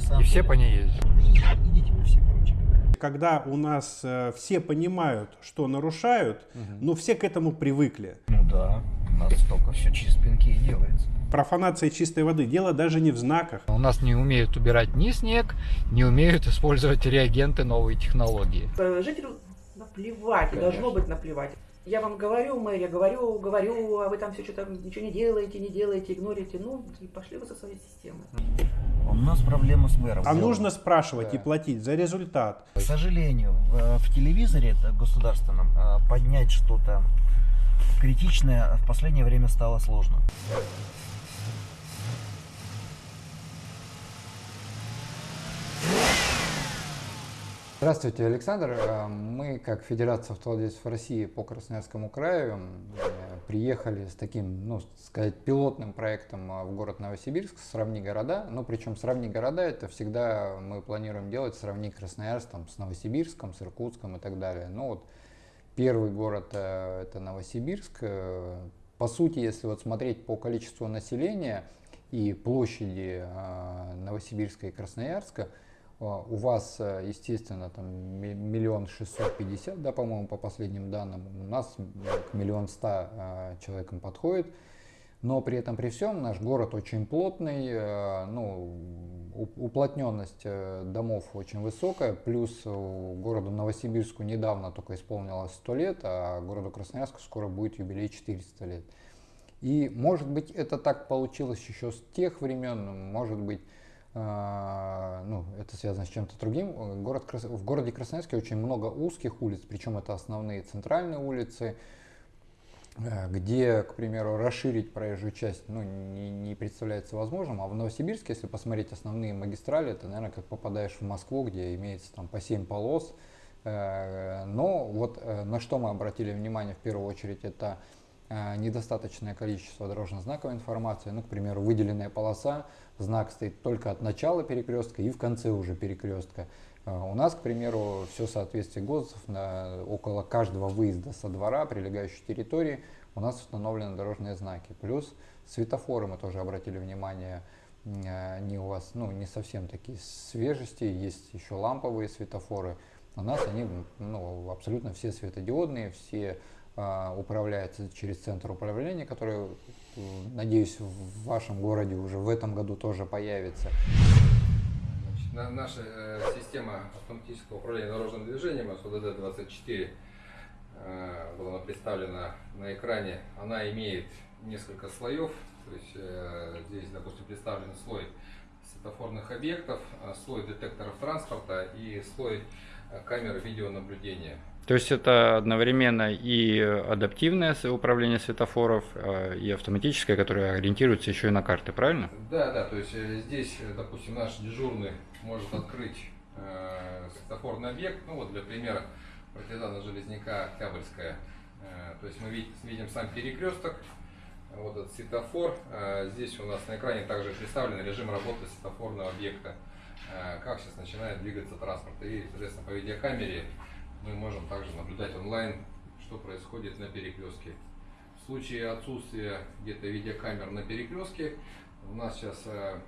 на самом И все деле- по ней ездят. Идите вы все, короче. Когда у нас э, все понимают, что нарушают, но все к этому привыкли. Ну да, у нас только все через пинки и делается. Профанация чистой воды. Дело даже не в знаках. У нас не умеют убирать ни снег, не умеют использовать реагенты новой технологии. Э, Жителю наплевать, и должно быть наплевать. Я вам говорю, мэр, я говорю, говорю, а вы там все что-то ничего не делаете, не делаете, игнорите. Ну, и пошли вы со своей системой. У нас проблема с мэром. А нужно спрашивать и платить за результат. К сожалению, в, в телевизоре это государственном э, поднять что-то критичное в последнее время стало сложно. Здравствуйте, Александр. Э, Мы, как Федерация автовладельцев России по Красноярскому краю, э, приехали с таким, ну, сказать, пилотным проектом э, в город Новосибирск «Сравни города». Ну, причем «Сравни города» — это всегда мы планируем делать «Сравни Красноярск» там, с Новосибирском, с Иркутском и так далее. Ну, вот первый город это Новосибирск. По сути, если вот смотреть по количеству населения и площади Новосибирска и Красноярска, У вас, э, естественно, там ми- миллион шестьсот пятьдесят, да, по-моему, по последним данным. У нас к миллион ста э, человекам подходит. Но при этом, при всем, наш город очень плотный, э, ну, уплотненность домов очень высокая, плюс городу Новосибирску недавно только исполнилось 100 лет, а городу Красноярску скоро будет юбилей 400 лет. И, может быть, это так получилось еще с тех времен, может быть, а, ну, это связано с чем-то другим. Э, Город, в городе Красноярске очень много узких улиц, причем это основные центральные улицы, э, где, к примеру, расширить проезжую часть ну, не, не представляется возможным. А в Новосибирске, если посмотреть основные магистрали, это, наверное, как попадаешь в Москву, где имеется там по 7 полос. Э, Но вот на что мы обратили внимание в первую очередь, это недостаточное количество дорожно-знаковой информации. Ну, к примеру, выделенная полоса, знак стоит только от начала перекрестка и в конце уже перекрестка. Э, У нас, к примеру, все соответствие ГОСТов на, около каждого выезда со двора, прилегающей территории, у нас установлены дорожные знаки. Плюс светофоры мы тоже обратили внимание, э, они у вас ну, не совсем такие свежести, есть еще ламповые светофоры. У нас они ну, абсолютно все светодиодные, все а, управляются через центр управления, который, надеюсь, в вашем городе уже в этом году тоже появится. Значит, на- наша э, система автоматического управления дорожным движением СУДД-24 э, была представлена на экране. Она имеет несколько слоев. То есть э, здесь, допустим, представлен слой светофорных объектов, э, слой детекторов транспорта и слой э, камеры видеонаблюдения. То есть это одновременно и адаптивное управление светофоров, э, и автоматическое, которое ориентируется еще и на карты, правильно? Да, да, то есть э, здесь, э, допустим, наш дежурный может открыть э, светофорный объект, ну вот для примера партизана Железняка Октябрьская. Э, то есть мы видим, видим сам перекресток, вот этот светофор. Э, здесь у нас на экране также представлен режим работы светофорного объекта, э, как сейчас начинает двигаться транспорт. И, соответственно, по видеокамере мы можем также наблюдать онлайн, что происходит на перекрестке. В случае отсутствия где-то видеокамер на перекрестке, у нас сейчас э,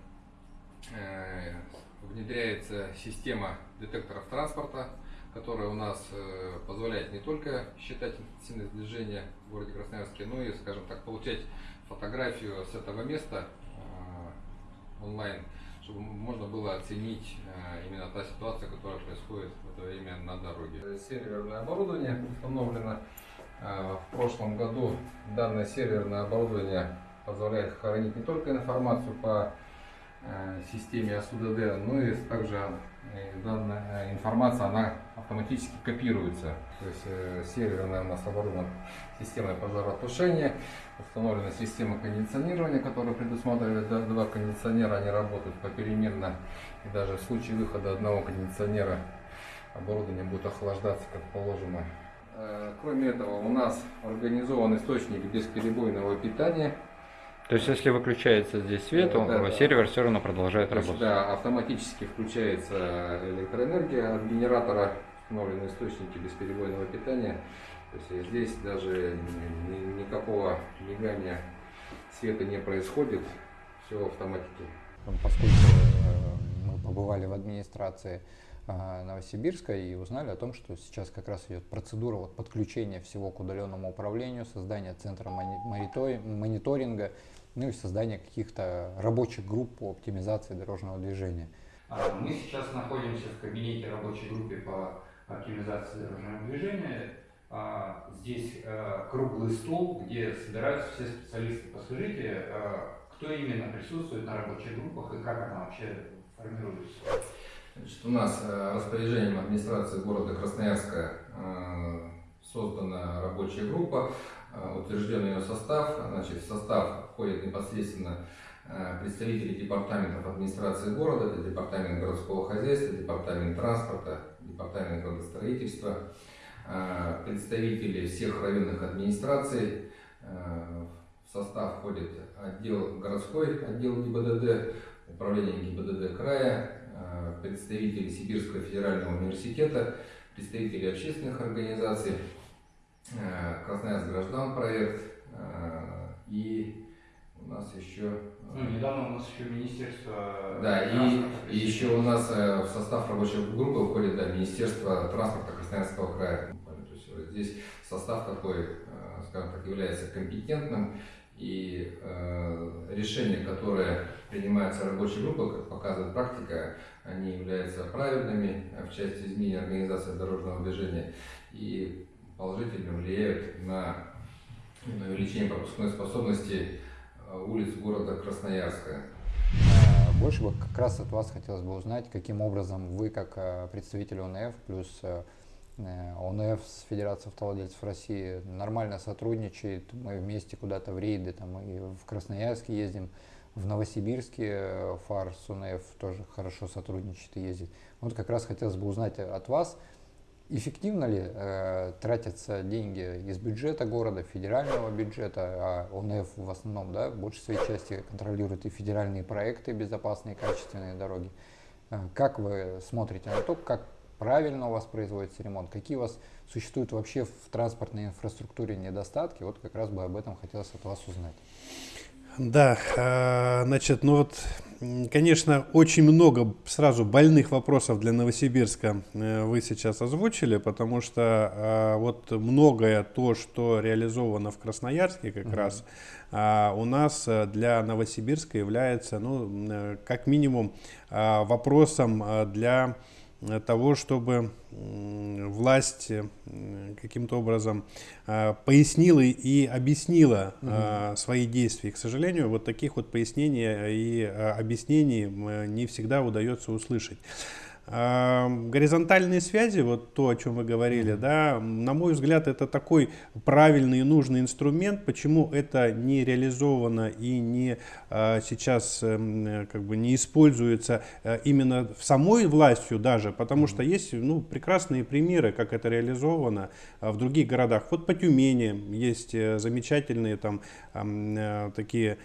э, внедряется система детекторов транспорта, которая у нас э, позволяет не только считать интенсивность движения в городе Красноярске, но и, скажем так, получать фотографию с этого места онлайн, чтобы можно было оценить э, именно та ситуация, которая происходит в это время на дороге. Серверное оборудование установлено. Э, В прошлом году данное серверное оборудование позволяет хранить не только информацию по э, системе АСУДД, но и также э, данная э, информация она автоматически копируется. То есть э, серверная у нас оборудована системой пожаротушения, установлена система кондиционирования, которая предусматривает два кондиционера, они работают попеременно. И даже в случае выхода одного кондиционера оборудование будет охлаждаться как положено. Э, Кроме этого, у нас организован источник бесперебойного питания. То есть если выключается здесь свет, Да, он- да, да. сервер все равно продолжает То есть, работать. да, автоматически включается электроэнергия от генератора, установлены источники бесперебойного питания. То есть э, здесь даже ни- ни- никакого мигания света не происходит, все в автоматике. Поскольку э, мы побывали в администрации Новосибирска и узнали о том, что сейчас как раз идет процедура вот подключения всего к удаленному управлению, создания центра мониторинга, ну и создания каких-то рабочих групп по оптимизации дорожного движения. А, мы сейчас находимся в кабинете рабочей группы по оптимизации дорожного движения. А, здесь э, круглый стол, где собираются все специалисты. Подскажите, кто именно присутствует на рабочих группах и как она вообще формируется? Значит, у нас э, распоряжением администрации города Красноярска э, создана рабочая группа, э, утвержден ее состав. Значит, в состав входят непосредственно представители департаментов администрации города, это департамент городского хозяйства, департамент транспорта, департамент градостроительства, представители всех районных администраций. В состав входит отдел городской, отдел ГИБДД, управление ГИБДД края, Э, представители Сибирского федерального университета, представители общественных организаций, э, Красноярск граждан проект э, и у нас еще... Ну, недавно у нас еще Министерство... Да, и, и еще у нас в состав рабочей группы входит да, Министерство транспорта Красноярского края. То есть здесь состав такой, скажем так, является компетентным. И э, решения, которые принимаются рабочей группой, как показывает практика, они являются правильными в части изменения организации дорожного движения. И положительно влияют на, на увеличение пропускной способности э, улиц города Красноярска. Э, больше бы как раз от вас хотелось бы узнать, каким образом вы, как э, представитель ОНФ, плюс ОНФ с Федерацией автовладельцев России нормально сотрудничает. Мы вместе куда-то в рейды, там и в Красноярске ездим, в Новосибирске ФАР с ОНФ тоже хорошо сотрудничает и ездит. Вот как раз хотелось бы узнать от вас, эффективно ли э, тратятся деньги из бюджета города, федерального бюджета, а ОНФ в основном, да, в большей своей части контролирует и федеральные проекты, безопасные, качественные дороги. Э, как вы смотрите на то, как правильно у вас производится ремонт, какие у вас существуют вообще в транспортной инфраструктуре недостатки, вот как раз бы об этом хотелось от вас узнать. Да, а, значит, ну вот, конечно, очень много сразу больных вопросов для Новосибирска э, вы сейчас озвучили, потому что а, вот многое то, что реализовано в Красноярске как угу. раз, а, у нас э, для Новосибирска является, ну, э, как минимум, вопросом для того, чтобы власть э, каким-то образом а, пояснила и объяснила угу. свои действия. к сожалению, вот таких вот пояснений и а, объяснений не всегда удается услышать. Горизонтальные связи, вот то, о чем вы говорили, да, на мой взгляд, это такой правильный и нужный инструмент. Почему это не реализовано и не а, сейчас эм, как бы не используется э, именно самой властью даже, потому что есть ну, прекрасные примеры, как это реализовано а, в других городах. Вот по Тюмени есть э, замечательные там э, такие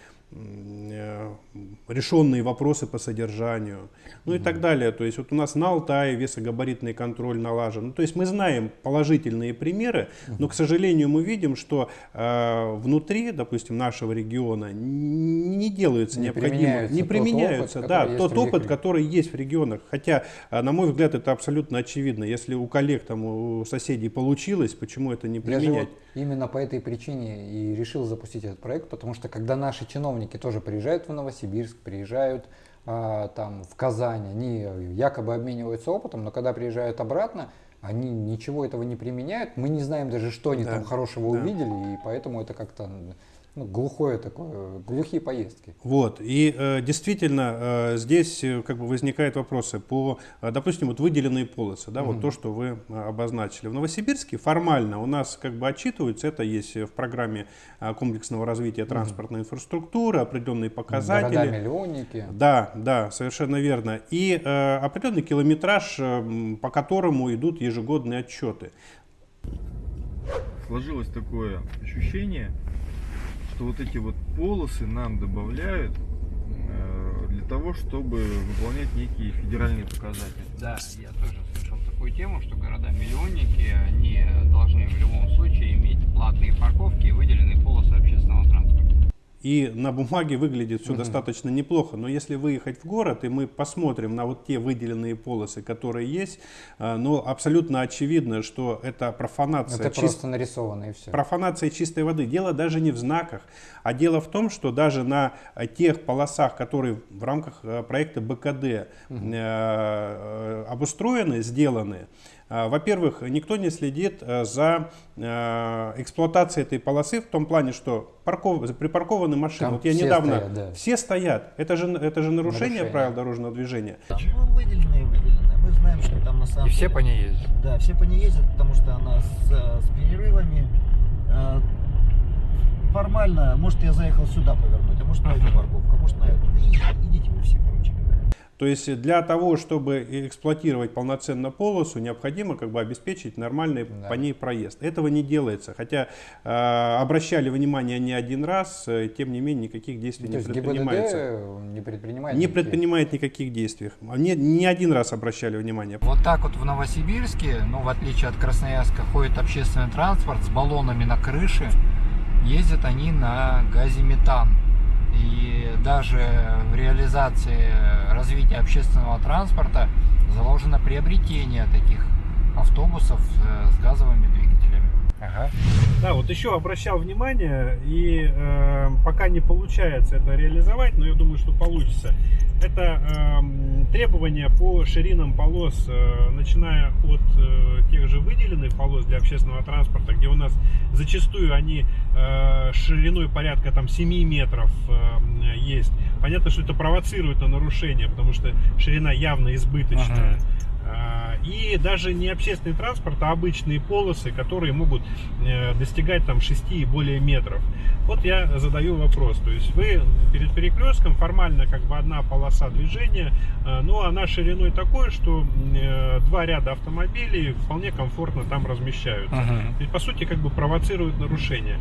решенные вопросы по содержанию, ну и так далее. То есть вот у нас на Алтае весогабаритный контроль налажен. Ну, то есть мы знаем положительные примеры, но, к сожалению, мы видим, что э, внутри, допустим, нашего региона не делаются не необходимые, не применяются, тот опыт, да, тот опыт, который есть в регионах. Хотя, э, на мой взгляд, это абсолютно очевидно. Если у коллег, там, у соседей получилось, почему это не применять? Именно по этой причине и решил запустить этот проект, потому что когда наши чиновники тоже приезжают в Новосибирск, приезжают а, там в Казань, они якобы обмениваются опытом, но когда приезжают обратно, они ничего этого не применяют, мы не знаем даже, что они да, там хорошего да. увидели, и поэтому это как-то ну, глухое такое, глухие поездки. Вот, и э, действительно э, здесь э, как бы возникают вопросы по, э, допустим, вот выделенные полосы, да, угу. вот то, что вы э, обозначили. В Новосибирске формально у нас как бы отчитываются, это есть в программе комплексного развития транспортной угу. инфраструктуры, определенные показатели. Города-миллионники. Да, да, совершенно верно. И э, определенный километраж, э, по которому идут ежегодные отчеты. Сложилось такое ощущение, что вот эти вот полосы нам добавляют э, для того, чтобы выполнять некие федеральные показатели. Да, я тоже слышал такую тему, что города-миллионники, они должны в любом случае иметь платные парковки и выделенные полосы общественного. И на бумаге выглядит все Мгм. достаточно неплохо. Но если выехать в город, и мы посмотрим на вот те выделенные полосы, которые есть, э, ну, абсолютно очевидно, что это профанация. Это чис- просто нарисовано и все. Профанация чистой воды. Дело даже не в знаках, а дело в том, что даже на э, тех полосах, которые в рамках э, проекта БКД э, обустроены, сделаны, во-первых, никто не следит э, за э, эксплуатацией этой полосы в том плане, что парков... припаркованы машины. Там вот я все недавно... стоят, да. Все стоят. Это же, это же нарушение, Нарушение. правил дорожного движения. Там, ну, выделенные, выделенные. Мы знаем, что там на самом И все деле- по ней ездят. Да, все по ней ездят, потому что она с, э, с перерывами. Формально, может, я заехал сюда повернуть, а может, на эту парковку, а может, на эту. И- идите вы все. То есть для того, чтобы эксплуатировать полноценно полосу, необходимо как бы обеспечить нормальный Да. по ней проезд. Этого не делается. Хотя э, обращали внимание не один раз, э, тем не менее никаких действий То не предпринимается. ГИБДД не предпринимает Не никаких- предпринимает никаких действий. Не, не один раз обращали внимание. Вот так вот в Новосибирске, ну, в отличие от Красноярска, ходит общественный транспорт с баллонами на крыше. Ездят они на газе метан. И даже в реализации развития общественного транспорта заложено приобретение таких автобусов э, с газовыми двигателями. Ага. Да, вот еще обращал внимание, и э, пока не получается это реализовать, но я думаю, что получится. Это эм, требования по ширинам полос, э, начиная от э, тех же выделенных полос для общественного транспорта, где у нас зачастую они э, шириной порядка там 7 метров э, есть. Понятно, что это провоцирует на нарушение, потому что ширина явно избыточная. Ага. А, И даже не общественный транспорт, а обычные полосы, которые могут э, достигать там 6 и более метров. Вот я задаю вопрос. То есть вы перед перекрестком формально как бы одна полоса движения, э, но она шириной такой, что э, два ряда автомобилей вполне комфортно там размещаются. Мгм. То есть, по сути, как бы провоцирует нарушение.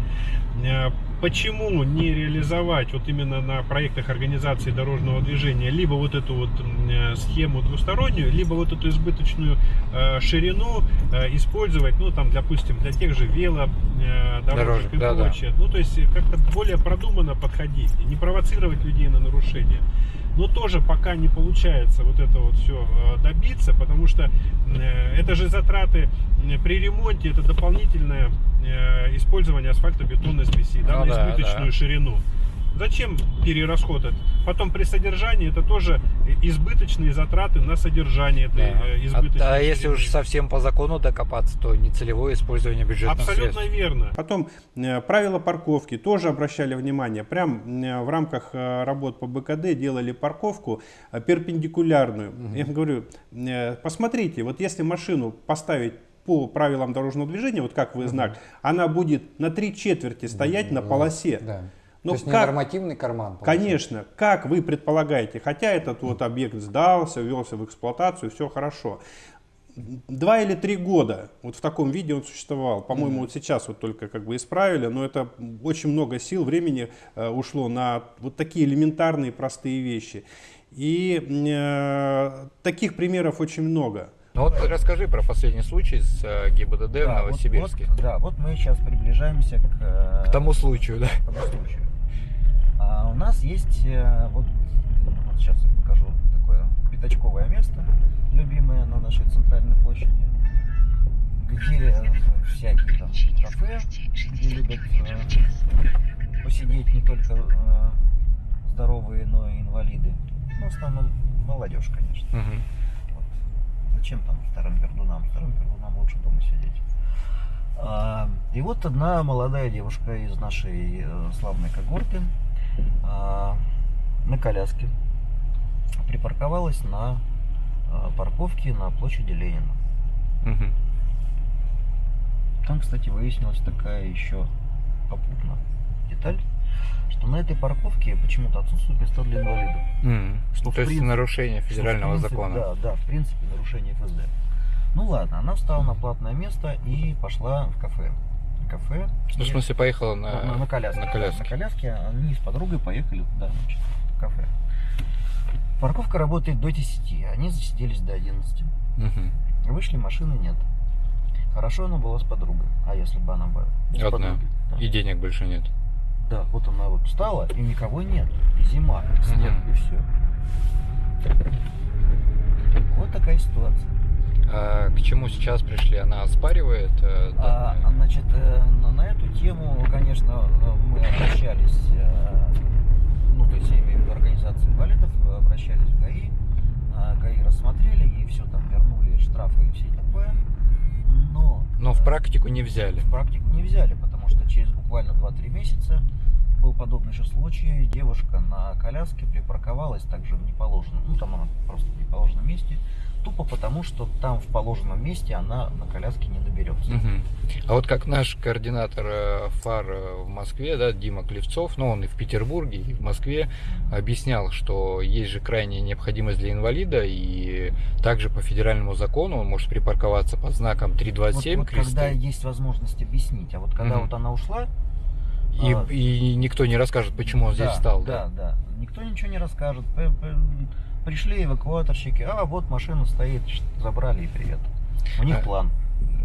Почему не реализовать вот именно на проектах организации дорожного движения либо вот эту вот схему двустороннюю, либо вот эту избыточную э, ширину э, использовать, ну там, допустим, для тех же вело э, дорожек и да-да. прочее. Ну то есть э, как-то более продуманно подходить, и не провоцировать людей на нарушение. Но тоже пока не получается вот это вот все добиться, потому что э, это же затраты э, при ремонте, это дополнительное э, использование асфальтобетонной смеси да, Ну на да, избыточную да. ширину. Зачем перерасход этот? Потом при содержании это тоже избыточные затраты на содержание этой Да. э, А, избыточной а если ширины. уж совсем по закону докопаться, то нецелевое использование бюджетных Абсолютно средств. верно. Потом э, правила парковки тоже обращали внимание. Прям э, в рамках работ по БКД делали парковку перпендикулярную. Я им говорю, посмотрите, вот если машину поставить по правилам дорожного движения, вот как вы знак, она будет на три четверти стоять на полосе. Да. Ну, То есть не как- нормативный карман. получается. Конечно, как вы предполагаете, хотя этот вот объект сдался, ввелся в эксплуатацию, все хорошо. Два или три года вот в таком виде он существовал. По-моему, вот сейчас вот только как бы исправили, но это очень много сил, времени э, ушло на вот такие элементарные простые вещи. И э, таких примеров очень много. Ну вот расскажи про последний случай с э, ГИБДД в Да, вот- Новосибирске. вот, да, вот мы сейчас приближаемся к, э, К тому случаю, да. к тому случаю. А у нас есть, э, вот, вот сейчас я покажу такое пятачковое место, любимое на нашей центральной площади, где э, всякие там кафе, где любят э, посидеть не только э, здоровые, но и инвалиды. Ну, в основном молодежь, конечно. Мгм. Вот. Зачем там вторым пердунам? Вторым пердунам лучше дома сидеть. А, и вот одна молодая девушка из нашей э, славной когорты на коляске припарковалась на э, парковке на площади Ленина. Мгм. Там, кстати, выяснилась такая еще попутно деталь, что на этой парковке почему-то отсутствуют места для инвалидов. Мгм. Что, То есть принципе- нарушение Что, федерального принципе, закона. Да, да, в принципе, нарушение ФСД. Ну ладно, она встала на платное место и пошла в кафе. Кафе. Ну, в смысле, поехала на, на, на коляске. на коляске. На коляске они с подругой поехали туда, значит, в кафе. Парковка работает до 10, они засиделись до 11. Мгм. Вышли, машины нет. Хорошо она была с подругой. А если бы она была без Одна. подруги? Да. И денег больше нет. Да, вот она вот встала, и никого нет. И зима, снег, Мгм. и все. Вот такая ситуация. А к чему сейчас пришли? Она оспаривает? э, А, данное? значит, э, на, эту тему, конечно, мы обращались, э, ну, то есть я имею в виду организацию инвалидов, обращались в ГАИ, а, ГАИ рассмотрели, ей все там вернули, штрафы и все такое, но... Но в практику не взяли. в практику не взяли, потому что через буквально 2-3 месяца был подобный же случай. Девушка на коляске припарковалась также в неположенном, ну там она просто в неположенном месте, тупо потому, что там в положенном месте она на коляске не доберется. Мгм. А вот как наш координатор э, ФАР э, в Москве, да, Дима Клевцов, ну он и в Петербурге, и в Москве объяснял, что есть же крайняя необходимость для инвалида, и также по федеральному закону он может припарковаться под знаком 327 вот, вот когда кресты, есть возможность объяснить, а вот когда Мгм. вот она ушла, и, а, и никто не расскажет, почему он здесь да, встал. Да, да, Никто ничего не расскажет. Пришли эвакуаторщики, а вот машина стоит, забрали и привет. У них А, план.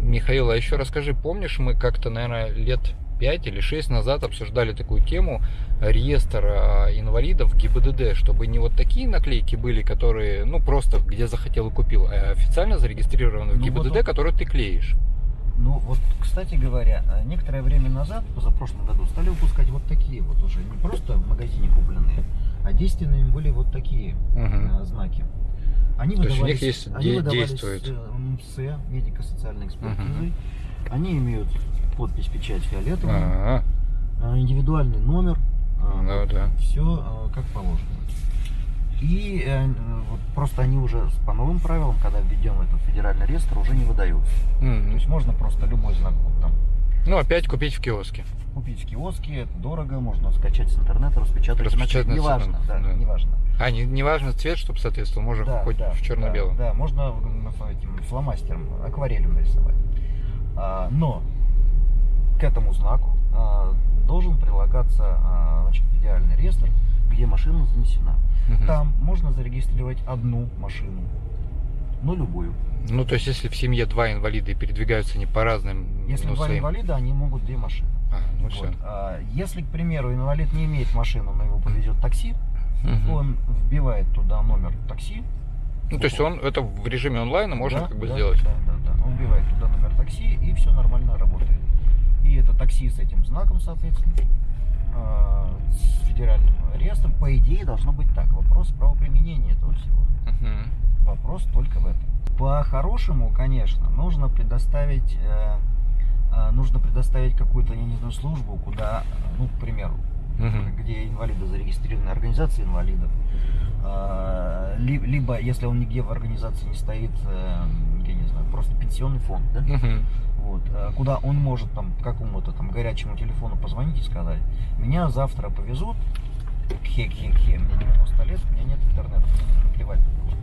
Михаил, а еще расскажи, помнишь, мы как-то, наверное, лет 5 или 6 назад обсуждали такую тему реестр а, инвалидов ГИБДД, чтобы не вот такие наклейки были, которые, ну, просто где захотел и купил, а официально зарегистрированные в Ну, вот ГИБДД, он- которые ты клеишь. Ну вот, кстати говоря, э, некоторое время назад, позапрошлом году, стали выпускать вот такие вот уже, не просто в магазине купленные, а действенными были вот такие э, знаки. Они То есть у них выдавались, есть они де- выдавались действует. э, МС, медико-социальной экспертизой. Мгм. Они имеют подпись, печать фиолетовую, А, э, индивидуальный номер, Ну да. все как положено. И э, вот просто они уже по новым правилам, когда введем этот федеральный реестр, уже не выдаются. То м. есть можно просто любой знак вот там Ну, опять купить в киоске. купить в киоске, это дорого, можно скачать с интернета, распечатать. Распечатать неважно, да, да. неважно. А, не, не важно цвет, чтобы соответствовал, можно Да, хоть да, в черно-белом. Да, да, можно этим фломастером, акварелью нарисовать. А, но к этому знаку а, должен прилагаться а, значит, идеальный реестр, где машина занесена. Мгм. Там можно зарегистрировать одну машину, но любую. Ну, то есть, если в семье два инвалида и передвигаются не по разным, Если ну, два своим... инвалида, они могут две машины. А, ну Вот. все. А, если, к примеру, инвалид не имеет машины, но его повезет такси, он вбивает туда номер такси. Ну, то есть он это в режиме онлайна можно Да, как бы да, сделать. Да, да, да. Он вбивает туда номер такси, и все нормально работает. И это такси с этим знаком, соответственно, с федеральным реестром, по идее, должно быть так. Вопрос правоприменения этого всего. Мгм. Вопрос только в этом. По-хорошему, конечно, нужно предоставить, э, э, нужно предоставить какую-то, я не знаю, службу, куда, э, ну, к примеру, Мгм. где инвалиды зарегистрированы, организации инвалидов. Э, ли- Либо, если он нигде в организации не стоит, э, я не знаю, просто пенсионный фонд, да? Мгм. Вот, э, куда он может там какому-то там горячему телефону позвонить и сказать, меня завтра повезут, хе-хе-хе, мне 90 лет, у меня нет интернета, мне наплевать.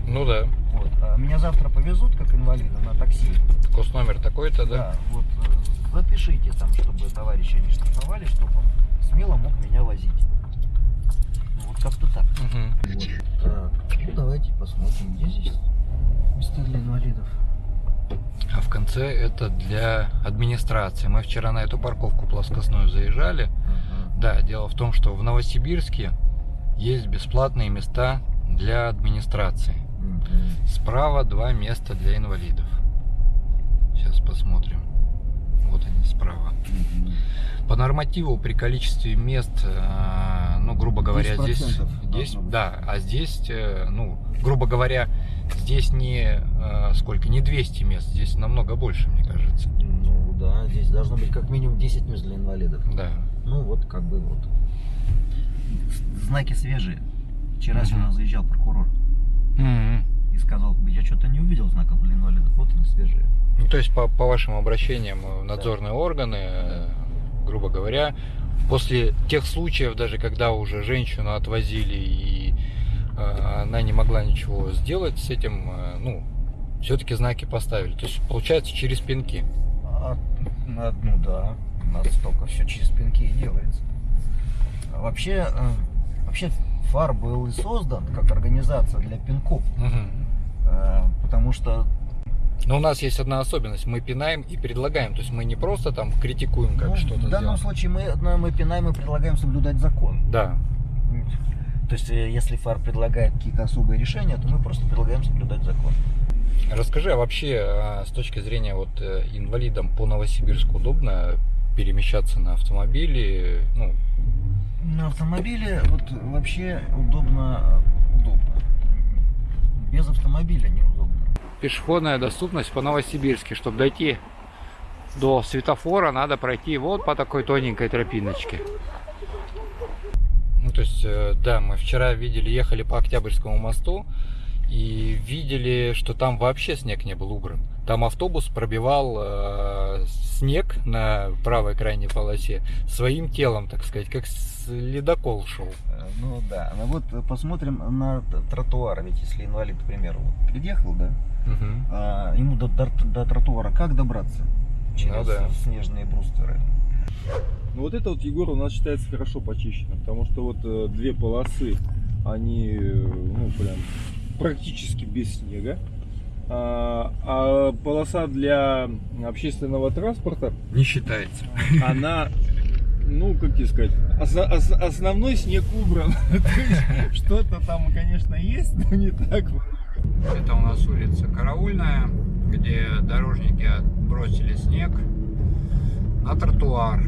Ну да. Вот, а меня завтра повезут как инвалида на такси. Кост номер такой-то, да? Да, вот э, запишите там, чтобы товарищи не штрафовали, чтобы он смело мог меня возить. Ну, вот как-то так. Мгм. Вот. Так, ну давайте посмотрим, где здесь места для инвалидов. А в конце это для администрации. Мы вчера на эту парковку плоскостную заезжали. Ага. Да, дело в том, что в Новосибирске есть бесплатные места для администрации. Мгм. Справа два места для инвалидов. Сейчас посмотрим. Вот они справа. Мгм. По нормативу при количестве мест, э, ну, грубо говоря, здесь, 10% здесь, должно быть. да, а здесь, э, ну, грубо говоря, здесь не э, сколько, не 200 мест, здесь намного больше, мне кажется. Ну да, здесь должно быть как минимум 10 мест для инвалидов. Да. Ну вот как бы вот. Знаки свежие. Вчера Мгм. сюда заезжал прокурор Мгм. и сказал, я что-то не увидел знаков для инвалидов, вот они свежие. Ну, то есть по, по вашим обращениям э, надзорные органы, э, грубо говоря, после тех случаев, даже когда уже женщину отвозили и она не могла ничего сделать с этим, э, ну, все-таки знаки поставили. То есть, получается, через пинки. А, а, ну да, у нас только все через пинки и делается. А Вообще, э, вообще ФАР был и создан как организация для пинков, э, потому что Но у нас есть одна особенность. Мы пинаем и предлагаем. То есть мы не просто там критикуем, как Ну, что-то в данном сделано. случае мы, ну, мы пинаем и предлагаем соблюдать закон. Да. То есть, э, если ФАР предлагает какие-то особые решения, то мы просто предлагаем соблюдать закон. Расскажи, а вообще а, с точки зрения вот э, инвалидам по Новосибирску удобно перемещаться на автомобиле? Ну, На автомобиле вот вообще удобно, удобно. Без автомобиля неудобно. пешеходная доступность по Новосибирске. Чтобы дойти до светофора, надо пройти вот по такой тоненькой тропиночке. Ну, то есть, э, да, мы вчера видели, ехали по Октябрьскому мосту и видели, что там вообще снег не был убран. Там автобус пробивал э, снег на правой крайней полосе своим телом, так сказать, как ледокол шел. Э, Ну да, ну вот посмотрим на тротуар, ведь если инвалид, к примеру, вот приехал, да, Мгм. а ему до, до- до тротуара как добраться? Через Ну да. снежные брустеры. Ну вот это вот, Егор, у нас считается хорошо почищено, потому что вот э, две полосы, они, э, ну, прям практически без снега. А, а полоса для общественного транспорта, Не считается. она, ну, как тебе сказать, ос- ос- основной снег убран. Что-то там, конечно, есть, но не так много. Это у нас улица Караульная, где дорожники отбросили снег на тротуар.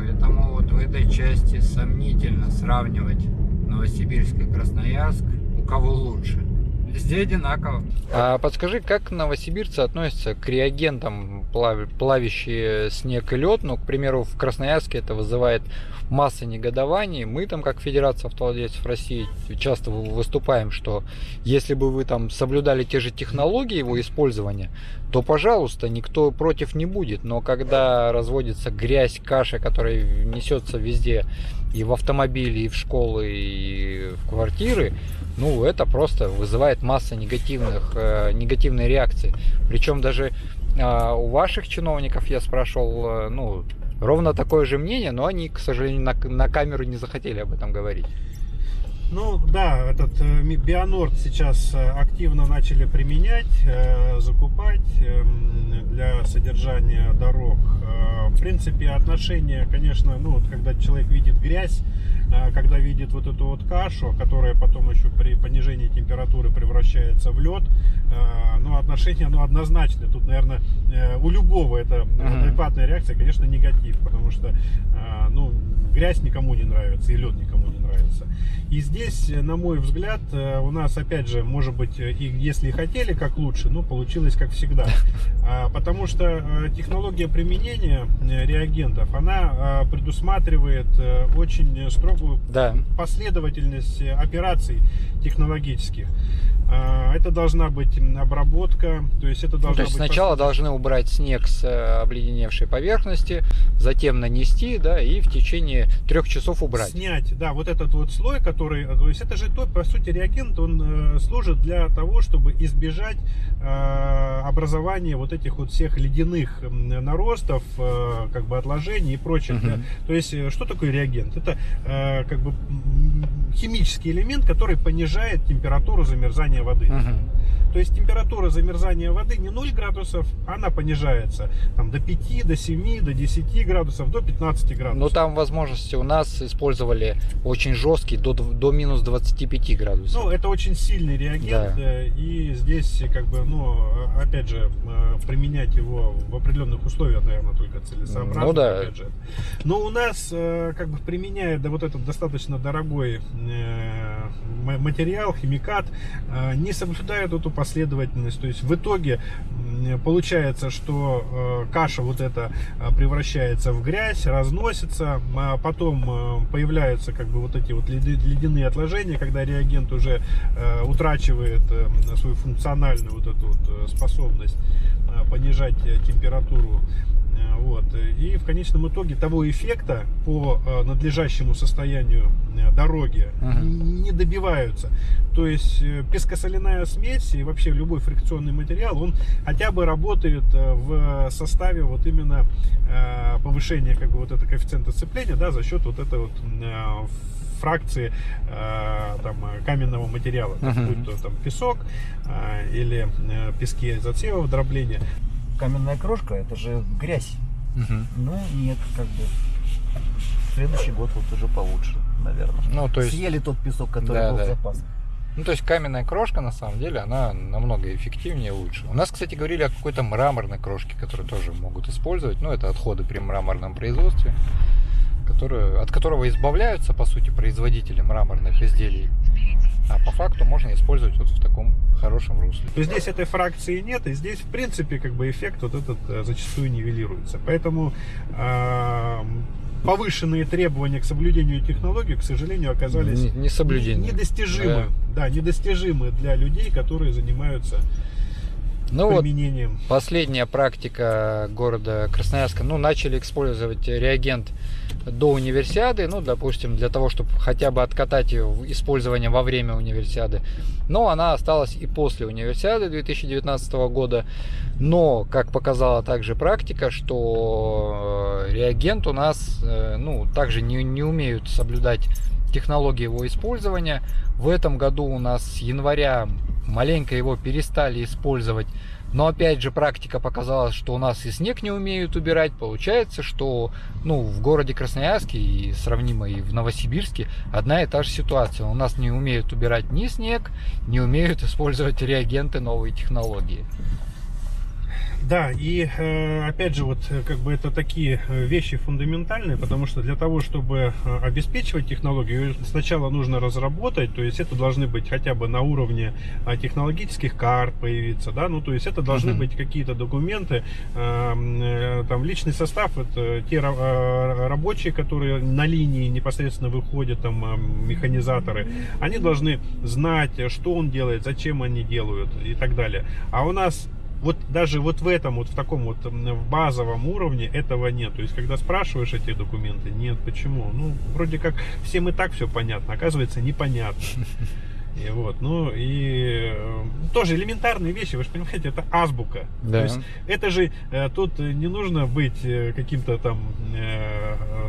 Поэтому вот в этой части сомнительно сравнивать Новосибирск и Красноярск, у кого лучше. Везде одинаково. А подскажи, как новосибирцы относятся к реагентам, плав- плавящие снег и лед? Ну, к примеру, в Красноярске это вызывает масса негодований. Мы там, как Федерация автовладельцев России, часто вы- выступаем, что если бы вы там соблюдали те же технологии его использования, то, пожалуйста, никто против не будет. Но когда разводится грязь, каша, которая несется везде, и в автомобиле, и в школы, и в квартиры, ну, это просто вызывает масса негативных, э, негативной реакции. Причем даже э, у ваших чиновников я спрашивал, э, ну, ровно такое же мнение, но они, к сожалению, на, на камеру не захотели об этом говорить. Ну да, этот э, Бионорд сейчас э, активно начали применять, э, закупать эм, для содержания дорог. В принципе, отношение, конечно, ну вот когда человек видит грязь, когда видит вот эту вот кашу, которая потом еще при понижении температуры превращается в лед, ну отношение, ну однозначно. Тут, наверное, у любого это адекватная реакция, конечно, негатив, потому что, ну, грязь никому не нравится и лед никому не нравится. И здесь, э, на мой взгляд, э, у нас, опять же, может быть, э, и если и хотели как лучше, но получилось как всегда. А, Потому что технология применения реагентов, она предусматривает очень строгую Да. последовательность операций технологических. А, Это должна быть обработка, то есть это Ну, должна то есть быть сначала должны убрать снег с обледеневшей поверхности, затем нанести, да, и в течение трех часов убрать. Снять, да, вот этот вот слой, который, то есть это же то, по сути, реагент, он э, служит для того, чтобы избежать э, образования вот этих вот всех ледяных наростов, э, как бы отложений и прочих. Мгм. да. То есть э, что такое реагент? Это э, как бы химический элемент, который понижает температуру замерзания воды. Мгм. То есть температура замерзания воды не 0 градусов, она понижается там, до 5, до 7, до 10 градусов, до 15 градусов. Ну там возможности у нас использовали очень жесткий до, до минус 25 градусов. Ну, это очень сильный реагент, Да. э, и здесь, как бы, ну, э, опять же, э, применять его в определенных условиях, наверное, только целесообразно. Ну да. опять же. Но у нас, как бы, применяя да, вот этот достаточно дорогой материал, химикат, не соблюдают эту последовательность. То есть в итоге получается, что каша вот эта превращается в грязь, разносится, а потом э, появляются как бы вот эти вот ледяные отложения, когда реагент уже э, утрачивает э, свою функциональную вот эту вот способность понижать температуру. Э, Вот. И в конечном итоге того эффекта по э, надлежащему состоянию э, дороги Мгм. не добиваются. То есть э, пескосоляная смесь и вообще любой фрикционный материал, он хотя бы работает в составе вот именно повышения как бы вот этого коэффициента сцепления, да, за счет вот этой вот фракции там, каменного материала, Мгм. будь то там песок или пески из отсева дробления. Каменная крошка это же грязь. Ну нет, как бы. Следующий год вот уже получше, наверное. Ну, то есть, Съели тот песок, который Да, был да. в запас. ну, то есть каменная крошка, на самом деле, она намного эффективнее и лучше. У нас, кстати, говорили о какой-то мраморной крошке, которую тоже могут использовать. Ну, это отходы при мраморном производстве, которые, от которого избавляются, по сути, производители мраморных изделий. А по факту можно использовать вот в таком хорошем русле. То здесь этой фракции нет, и здесь, в принципе, как бы эффект вот этот э, зачастую нивелируется. Поэтому э, повышенные требования к соблюдению технологий, к сожалению, оказались Не- несоблюдение. недостижимы. Да. недостижимы для людей, которые занимаются Ну вот, применением. Последняя практика города Красноярска, ну, начали использовать реагент до универсиады, ну, допустим, для того, чтобы хотя бы откатать ее в использование во время универсиады. Но она осталась и после универсиады 2019 года. Но, как показала также практика, что э, реагент у нас, э, ну, также не, не умеют соблюдать технологии его использования. В этом году у нас с января маленько его перестали использовать. Но опять же практика показала, что у нас и снег не умеют убирать. Получается, что ну, в городе Красноярске и сравнимо и в Новосибирске одна и та же ситуация. У нас не умеют убирать ни снег, не умеют использовать реагенты новой технологии. Да, и э, опять же, вот э, как бы это такие э, вещи фундаментальные, потому что для того, чтобы обеспечивать технологию, сначала нужно разработать, то есть это должны быть хотя бы на уровне технологических карт появиться, да, ну то есть это должны Мгм. быть какие-то документы, э, э, там личный состав, это те ра- рабочие, которые на линии непосредственно выходят, там э, механизаторы, они должны знать, что он делает, зачем они делают и так далее. А у нас вот даже вот в этом, вот в таком вот в базовом уровне этого нет. То есть, когда спрашиваешь эти документы, нет, почему? Ну, вроде как всем и так все понятно, оказывается, непонятно. И вот, ну и э, тоже элементарные вещи, вы же понимаете, это азбука. Да. То есть это же э, тут не нужно быть э, каким-то там э,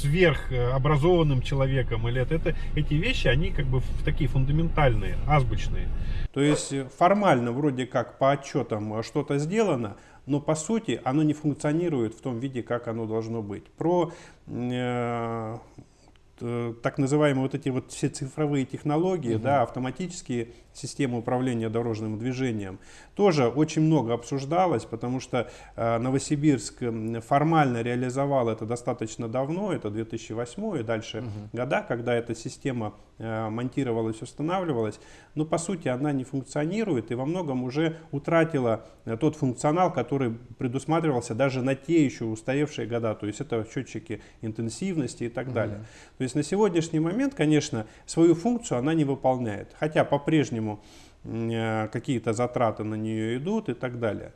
сверхобразованным человеком или это, это эти вещи они как бы в- такие фундаментальные, азбучные. То есть э, формально вроде как по отчетам э, что-то сделано, но по сути оно не функционирует в том виде, как оно должно быть. Про э, э, так называемые вот эти вот все цифровые технологии, да, автоматические системы управления дорожным движением, тоже очень много обсуждалось, потому что э, Новосибирск формально реализовал это достаточно давно, это 2008 и дальше года, когда эта система монтировалась, устанавливалась, но по сути она не функционирует и во многом уже утратила э, тот функционал, который предусматривался даже на те еще устаревшие года, то есть это счетчики интенсивности и так далее. То есть на сегодняшний момент, конечно, свою функцию она не выполняет, хотя по-прежнему э, какие-то затраты на нее идут и так далее.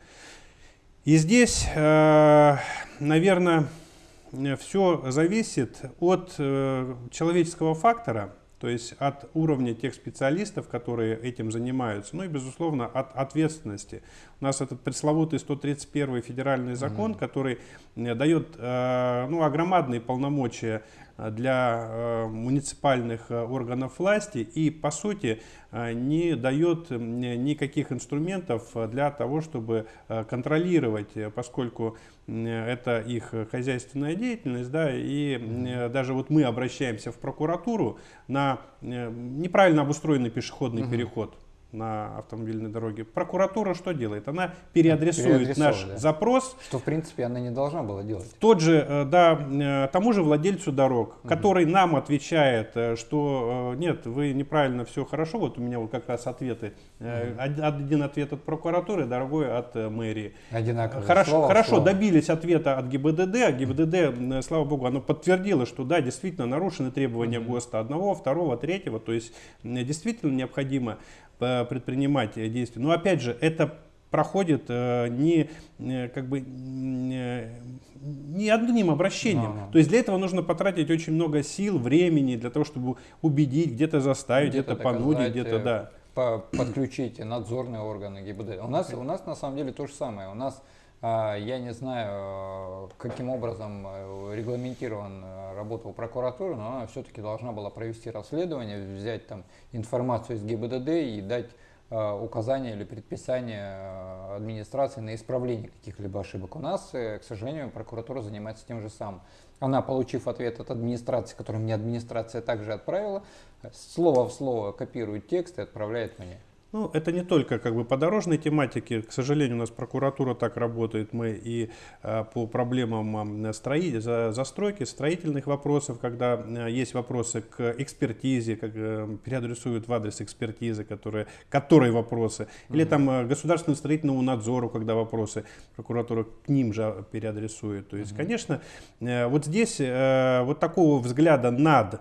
И здесь, наверное, все зависит от э, человеческого фактора, то есть от уровня тех специалистов, которые этим занимаются, ну и, безусловно, от ответственности. У нас этот пресловутый 131 федеральный закон, который э, дает э, ну, огромадные полномочия для э, муниципальных э, органов власти и, по сути, э, не дает никаких инструментов э, для того, чтобы э, контролировать, э, поскольку это их хозяйственная деятельность, да, и э, даже вот мы обращаемся в прокуратуру на э, неправильно обустроенный пешеходный переход на автомобильной дороге. Прокуратура что делает? Она переадресует наш да. запрос Что, в принципе, она не должна была делать. тот же, э, да, э, тому же владельцу дорог, который нам отвечает, э, что нет, вы неправильно, все хорошо, вот у меня вот как раз ответы. Од- Один ответ от прокуратуры, другой от мэрии. Одинаковые. Хорошо, слово хорошо слово. добились ответа от ГИБДД, а ГИБДД, м, слава богу, оно подтвердило, что да, действительно нарушены требования ГОСТа одного, второго, третьего, то есть действительно необходимо предпринимать э, действия. Но опять же, это проходит э, не э, как бы не одним обращением. Ага. То есть для этого нужно потратить очень много сил, времени для того, чтобы убедить, где-то заставить, где-то, Где-то понудить, где-то да. по- подключить надзорные органы ГИБДД. У нас, у нас на самом деле то же самое. У нас Я не знаю, э, каким образом э, регламентирована работа у прокуратуры, но она все-таки должна была провести расследование, взять там информацию из ГИБДД и дать э, указания или предписания э, администрации на исправление каких-либо ошибок. У нас, э, к сожалению, прокуратура занимается тем же самым. Она, получив ответ от администрации, который мне администрация также отправила, э, слово в слово копирует текст и отправляет мне. Ну, это не только как бы по дорожной тематике. К сожалению, у нас прокуратура так работает. Мы и э, по проблемам строи- за- застройки, строительных вопросов, когда э, есть вопросы к экспертизе, как э, переадресуют в адрес экспертизы, которые, которые вопросы. Или там э, государственному строительному надзору, когда вопросы прокуратура к ним же переадресует. То есть, конечно, э, вот здесь э, вот такого взгляда над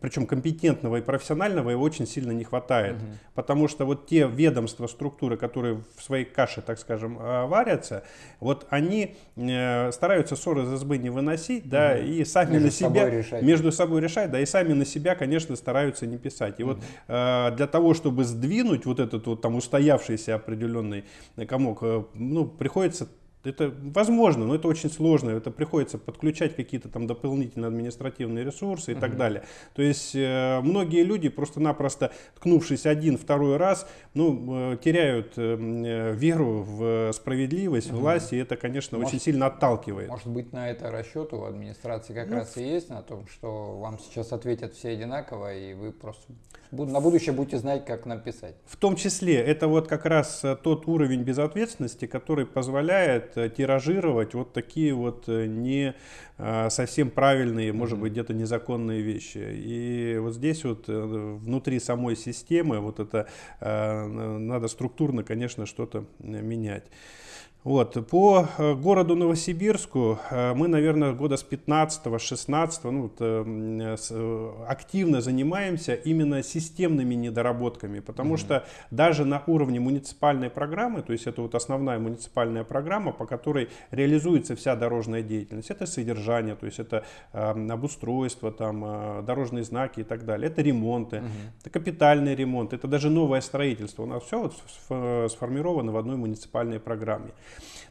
причем компетентного и профессионального его очень сильно не хватает. Потому что вот те ведомства, структуры, которые в своей каше, так скажем, э, варятся, вот они э, стараются ссоры из избы не выносить, да, Мгм. и сами Между на себя собой решать. между собой решать, да, и сами на себя, конечно, стараются не писать. И вот э, для того, чтобы сдвинуть вот этот вот там устоявшийся определенный комок, э, ну, приходится это возможно, но это очень сложно. Это приходится подключать какие-то там дополнительные административные ресурсы и так далее. То есть э, многие люди просто-напросто, ткнувшись один, второй раз, ну, э, теряют э, э, веру в справедливость, власть, и это, конечно, Может- очень сильно отталкивает. Может быть, на это расчет у администрации как Ну, раз и есть, на том, что вам сейчас ответят все одинаково, и вы просто на будущее будете знать, как написать. В том числе, это вот как раз э, тот уровень безответственности, который позволяет э, тиражировать вот такие вот э, не э, совсем правильные, может быть, где-то незаконные вещи. И вот здесь вот внутри самой системы вот это надо структурно, конечно, что-то менять. Вот. По э, городу Новосибирску э, мы, наверное, года с 15-16 ну, вот, э, активно занимаемся именно системными недоработками, потому что даже на уровне муниципальной программы, то есть это вот основная муниципальная программа, по которой реализуется вся дорожная деятельность, это содержание, то есть это э, обустройство, там, э, дорожные знаки и так далее, это ремонты, это капитальный ремонт, это даже новое строительство. У нас все вот сф- сформировано в одной муниципальной программе.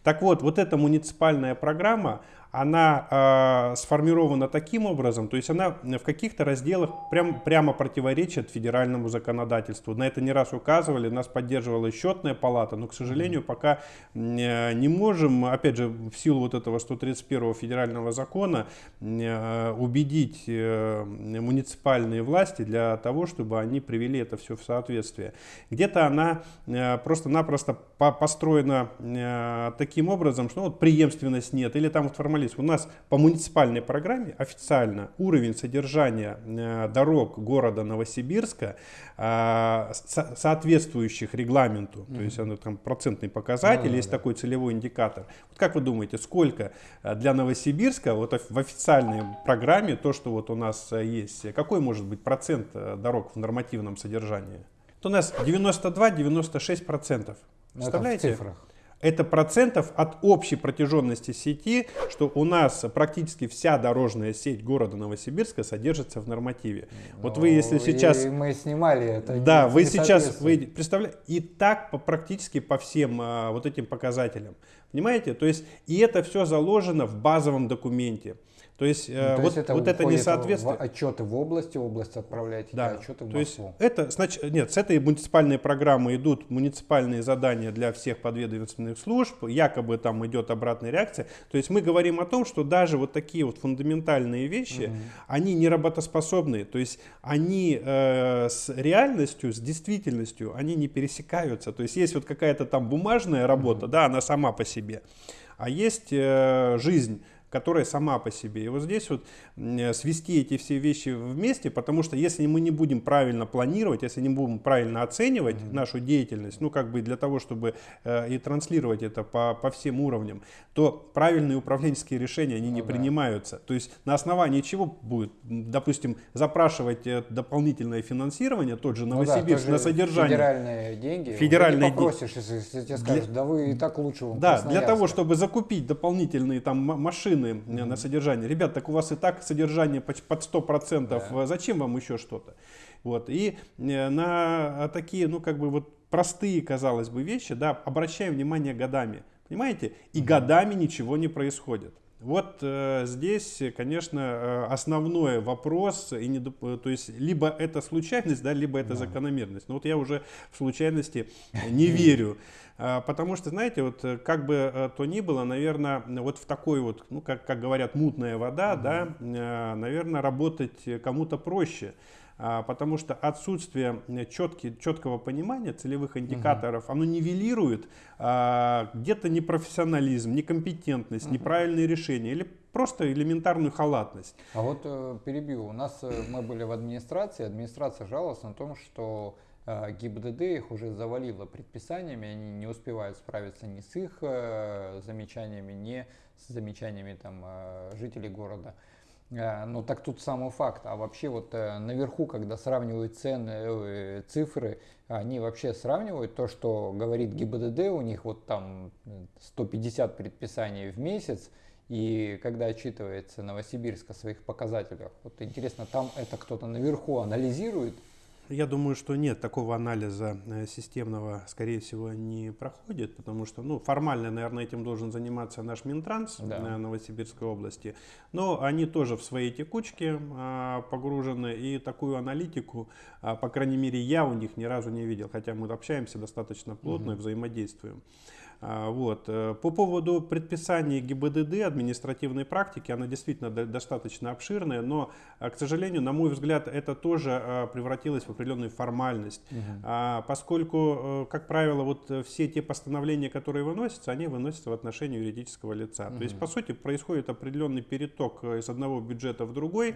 Так вот, вот эта муниципальная программа, она э, сформирована таким образом, то есть она в каких-то разделах прям, прямо противоречит федеральному законодательству. На это не раз указывали, нас поддерживала счетная палата, но, к сожалению, пока э, не можем, опять же, в силу вот этого 131 федерального закона, э, убедить э, муниципальные власти для того, чтобы они привели это все в соответствие. Где-то она э, просто-напросто по- построена э, таким образом, что ну, вот преемственность нет, или там вот формализм. У нас по муниципальной программе официально уровень содержания э, дорог города Новосибирска, э, со- соответствующих регламенту, то есть оно там процентный показатель, Да, да, есть такой целевой индикатор. Вот как вы думаете, сколько э, для Новосибирска вот в официальной программе то, что вот у нас есть, какой может быть процент дорог в нормативном содержании? Вот у нас 92-96 процентов. Ну, это в Представляете? цифрах. Это процентов от общей протяженности сети, что у нас практически вся дорожная сеть города Новосибирска содержится в нормативе. Вот вы, если Ну, сейчас... мы снимали это. Да, вы сейчас, вы представляете, и так по, практически по всем а, вот этим показателям. Понимаете? То есть, и это все заложено в базовом документе. То есть, Ну, э, то вот, есть это вот это несоответствие. в отчеты в области, область отправляете, Да, отчеты в то есть Москву. это, значит, нет, с этой муниципальной программы идут муниципальные задания для всех подведомственных служб, якобы там идет обратная реакция. То есть мы говорим о том, что даже вот такие вот фундаментальные вещи, они не работоспособны, то есть они э, с реальностью, с действительностью, они не пересекаются. То есть есть вот какая-то там бумажная работа, да, она сама по себе, а есть э, жизнь которая сама по себе. И вот здесь вот м, свести эти все вещи вместе, потому что если мы не будем правильно планировать, если не будем правильно оценивать нашу деятельность, ну как бы для того, чтобы э, и транслировать это по, по всем уровням, то правильные управленческие решения, они не Ну да. принимаются. То есть на основании чего будет, допустим, запрашивать э, дополнительное финансирование, тот же Ну да, Новосибирск, на содержание. Федеральные деньги. Федеральные деньги. попросишь, если, тебе скажут, да вы и так лучше Да, для того, Красноярска». чтобы закупить дополнительные там м- машины на содержание. Ребят, так у вас и так содержание под 100%, Да. э, зачем вам еще что-то? Вот. И э, на такие, ну как бы вот простые, казалось бы, вещи, да, обращаем внимание годами. Понимаете? И годами ничего не происходит. Вот э, здесь, конечно, э, основной вопрос, и не, то есть либо это случайность, да, либо это закономерность. Но вот я уже в случайности не верю. А, Потому что, знаете, вот э, как бы э, то ни было, наверное, вот в такой вот, ну, как, как говорят, мутная вода, да, э, наверное, работать кому-то проще. А, Потому что отсутствие четки, четкого понимания целевых индикаторов, оно нивелирует а, где-то непрофессионализм, некомпетентность, неправильные решения или просто элементарную халатность. А вот э, перебью. У нас э, мы были в администрации, администрация жаловалась на том, что э, ГИБДД их уже завалило предписаниями, они не успевают справиться ни с их э, замечаниями, ни с замечаниями там, э, жителей города. Э, Ну так тут самый факт. А вообще вот э, наверху, когда сравнивают цены, э, цифры, они вообще сравнивают то, что говорит ГИБДД, у них вот там э, 150 предписаний в месяц, и когда отчитывается Новосибирск о своих показателях, вот интересно, там это кто-то наверху анализирует? Я думаю, что нет, такого анализа э, системного, скорее всего, не проходит, потому что, ну, формально, наверное, этим должен заниматься наш Минтранс Да. э, Новосибирской области, но они тоже в своей текучке а, погружены, и такую аналитику, а, по крайней мере, я у них ни разу не видел, хотя мы общаемся достаточно плотно и взаимодействуем. А, Вот. э, По поводу предписаний ГИБДД, административной практики, она действительно до- достаточно обширная, но, а, к сожалению, на мой взгляд, это тоже а, превратилось в определенную формальность. А, Поскольку, э, как правило, вот э, все те постановления, которые выносятся, они выносятся в отношении юридического лица. То есть, по сути, происходит определенный переток э, из одного бюджета в другой,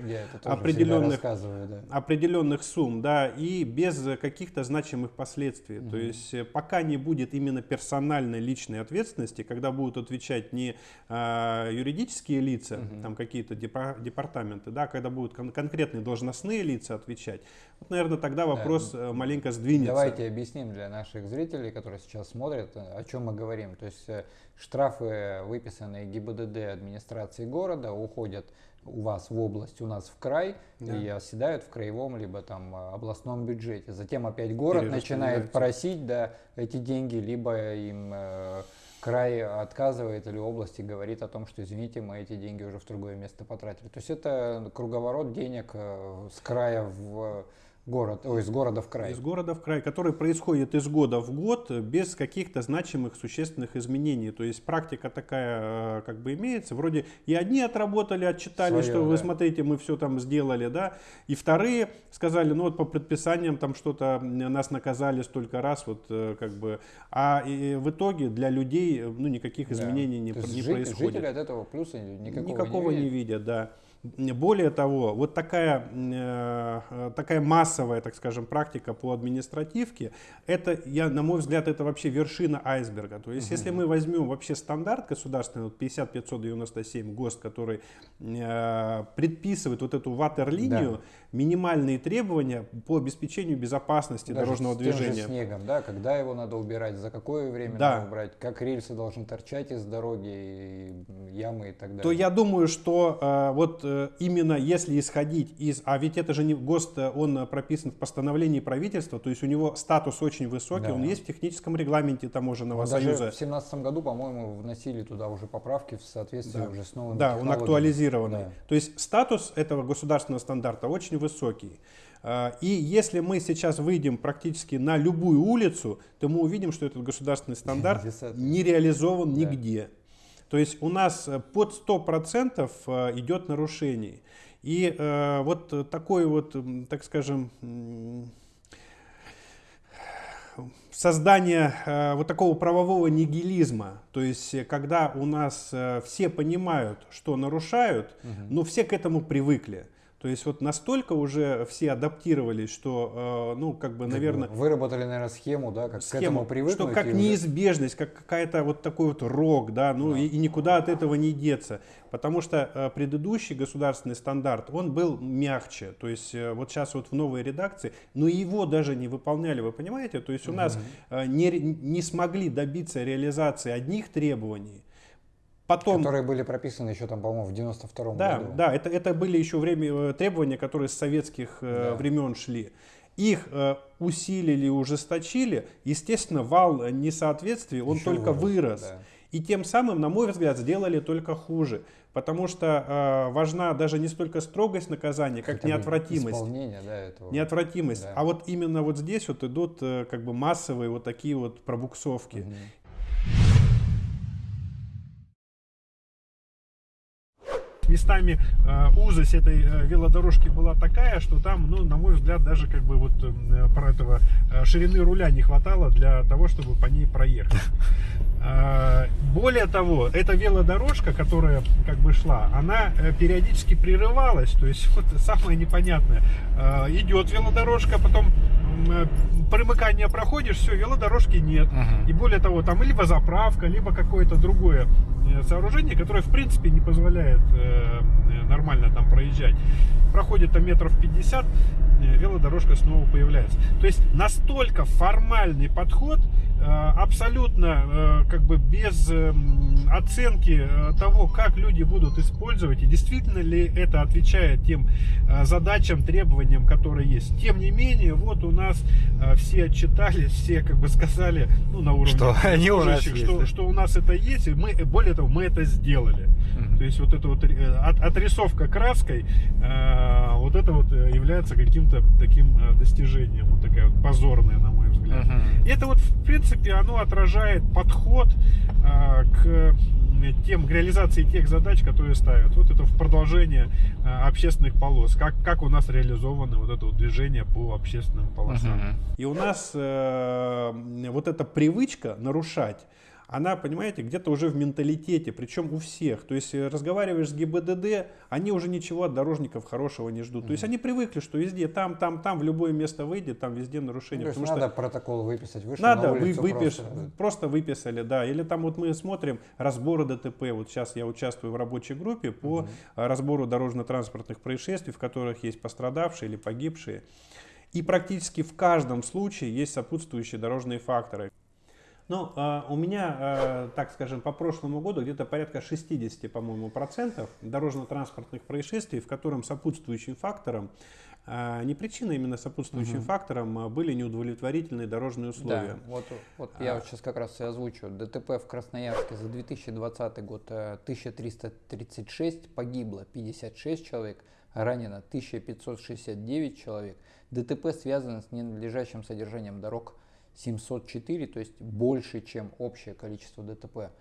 Определенных- да. определенных сумм, да, и без э, каких-то значимых последствий. То есть э, пока не будет именно персональной личной ответственности, когда будут отвечать не а, юридические лица, там какие-то депа- департаменты, да, когда будут кон- конкретные должностные лица отвечать, вот, наверное, тогда вопрос э, маленько сдвинется. Давайте объясним для наших зрителей, которые сейчас смотрят, э, о чем мы говорим. То есть э, штрафы, выписанные ГИБДД администрации города, уходят у вас в область, у нас в край Да. и оседают в краевом либо там э, областном бюджете. Затем опять город начинает просить да, эти деньги, либо им э, край отказывает или область и говорит о том, что извините, мы эти деньги уже в другое место потратили. То есть это круговорот денег э, с края в город, ой, из города в край. Из города в край, который происходит из года в год без каких-то значимых существенных изменений. То есть практика такая э, как бы имеется. Вроде и одни отработали, отчитали, Своё, что вы да. смотрите, мы все там сделали, да. И вторые сказали, ну вот по предписаниям там что-то нас наказали столько раз, вот э, как бы. А в итоге для людей э, ну никаких Да. изменений не, То не жи- происходит. Жители от этого плюса никакого, Никакого не не видят. видят, да. Более того, вот такая, э, такая массовая, так скажем, практика по административке, это, я, на мой взгляд, это вообще вершина айсберга. То есть, если мы возьмем вообще стандарт государственный, вот 50597 ГОСТ, который э, предписывает вот эту ватерлинию, минимальные требования по обеспечению безопасности Даже дорожного с тем же движения. снегом, да, когда его надо убирать, за какое время Да. надо убрать, как рельсы должны торчать из дороги, и ямы и так далее. то я думаю, что э, вот именно если исходить из, а ведь это же не ГОСТ, э, он э, прописан в постановлении правительства, то есть у него статус очень высокий, Да. он есть в техническом регламенте таможенного Ну, даже союза. в семнадцатом году, по-моему, вносили туда уже поправки в соответствии Да. уже с новыми Да, он актуализированный. Да. То есть статус этого государственного стандарта очень высокий. И если мы сейчас выйдем практически на любую улицу, то мы увидим, что этот государственный стандарт не реализован Да. нигде. То есть у нас э, под 100% э, идет нарушений. И э, вот такой вот, так скажем, создание э, вот такого правового нигилизма, то есть э, когда у нас э, все понимают, что нарушают, но все к этому привыкли. То есть вот настолько уже все адаптировались, что, э, ну, как бы, наверное, Выработали, наверное, схему, да, как к схему, этому привыкнуть. что как неизбежность, как какая-то вот такой вот рок, да, ну и, и никуда от этого не деться, потому что э, предыдущий государственный стандарт, он был мягче, то есть э, вот сейчас вот в новой редакции, но его даже не выполняли, вы понимаете, то есть у нас э, не, не смогли добиться реализации одних требований, потом Которые были прописаны еще там, по-моему, в 92-м да, году. да, это, это были еще время, э, требования, которые с советских э, Да. времен шли. Их э, усилили, ужесточили. Естественно, вал несоответствий, он Еще только вырос, вырос. да. И тем самым, на мой взгляд, сделали только хуже. Потому что э, важна даже не столько строгость наказания, как Хотя неотвратимость. Исполнение, да, этого. Неотвратимость. Да. А вот именно вот здесь вот идут э, как бы массовые вот такие вот пробуксовки. Мгм. Местами э, узость этой э, велодорожки была такая, что там, ну, на мой взгляд, даже как бы вот э, про этого ширины руля не хватало для того, чтобы по ней проехать. Э, Более того, эта велодорожка, которая как бы шла, она э, периодически прерывалась, то есть вот самое непонятное. Э, Идет велодорожка, потом э, примыкание проходишь, все, велодорожки нет. Мгм. И более того, там либо заправка, либо какое-то другое э, сооружение, которое в принципе не позволяет нормально там проезжать. Проходит там метров 50, э, велодорожка снова появляется. То есть настолько формальный подход, абсолютно э, как бы без э, м, оценки э, того, как люди будут использовать и действительно ли это отвечает тем э, задачам, требованиям, которые есть. Тем не менее, вот у нас э, все отчитались, все как бы сказали, ну на уровне Что они у нас есть, что, да? что у нас это есть, и мы, более того, мы это сделали. То есть вот эта вот э, от- отрисовка краской, э, вот это вот э, является каким-то таким достижением, вот такая вот позорная, на мой взгляд. Мгм. И это вот, в принципе, оно отражает подход э, к тем, к реализации тех задач, которые ставят. Вот это в продолжение общественных полос. Как, как у нас реализовано вот это вот движение по общественным полосам. Мгм. И у нас э, вот эта привычка нарушать, она, понимаете, где-то уже в менталитете, причем у всех. То есть э, разговариваешь с ГИБДД, они уже ничего от дорожников хорошего не ждут. То есть они привыкли, что везде, там, там, там, в любое место выйдет, там везде Ну, нарушение. есть потому что надо протокол выписать, вышел надо, на вы, улицу выпиш, просто. просто. выписали, да. Или там вот мы смотрим разборы ДТП. Вот сейчас я участвую в рабочей группе по а, разбору дорожно-транспортных происшествий, в которых есть пострадавшие или погибшие. И практически в каждом случае есть сопутствующие дорожные факторы. Ну, а, у меня, а, так скажем, по прошлому году где-то порядка 60, по-моему, процентов дорожно-транспортных происшествий, в котором сопутствующим фактором, а, не причиной, именно сопутствующим Мгм. фактором были неудовлетворительные дорожные условия. Да, вот, вот я А. сейчас как раз и озвучу. ДТП в Красноярске за 2020 год э, 1336, погибло 56 человек, ранено 1569 человек. ДТП связано с ненадлежащим содержанием дорог 704, то есть больше, чем общее количество ДТП.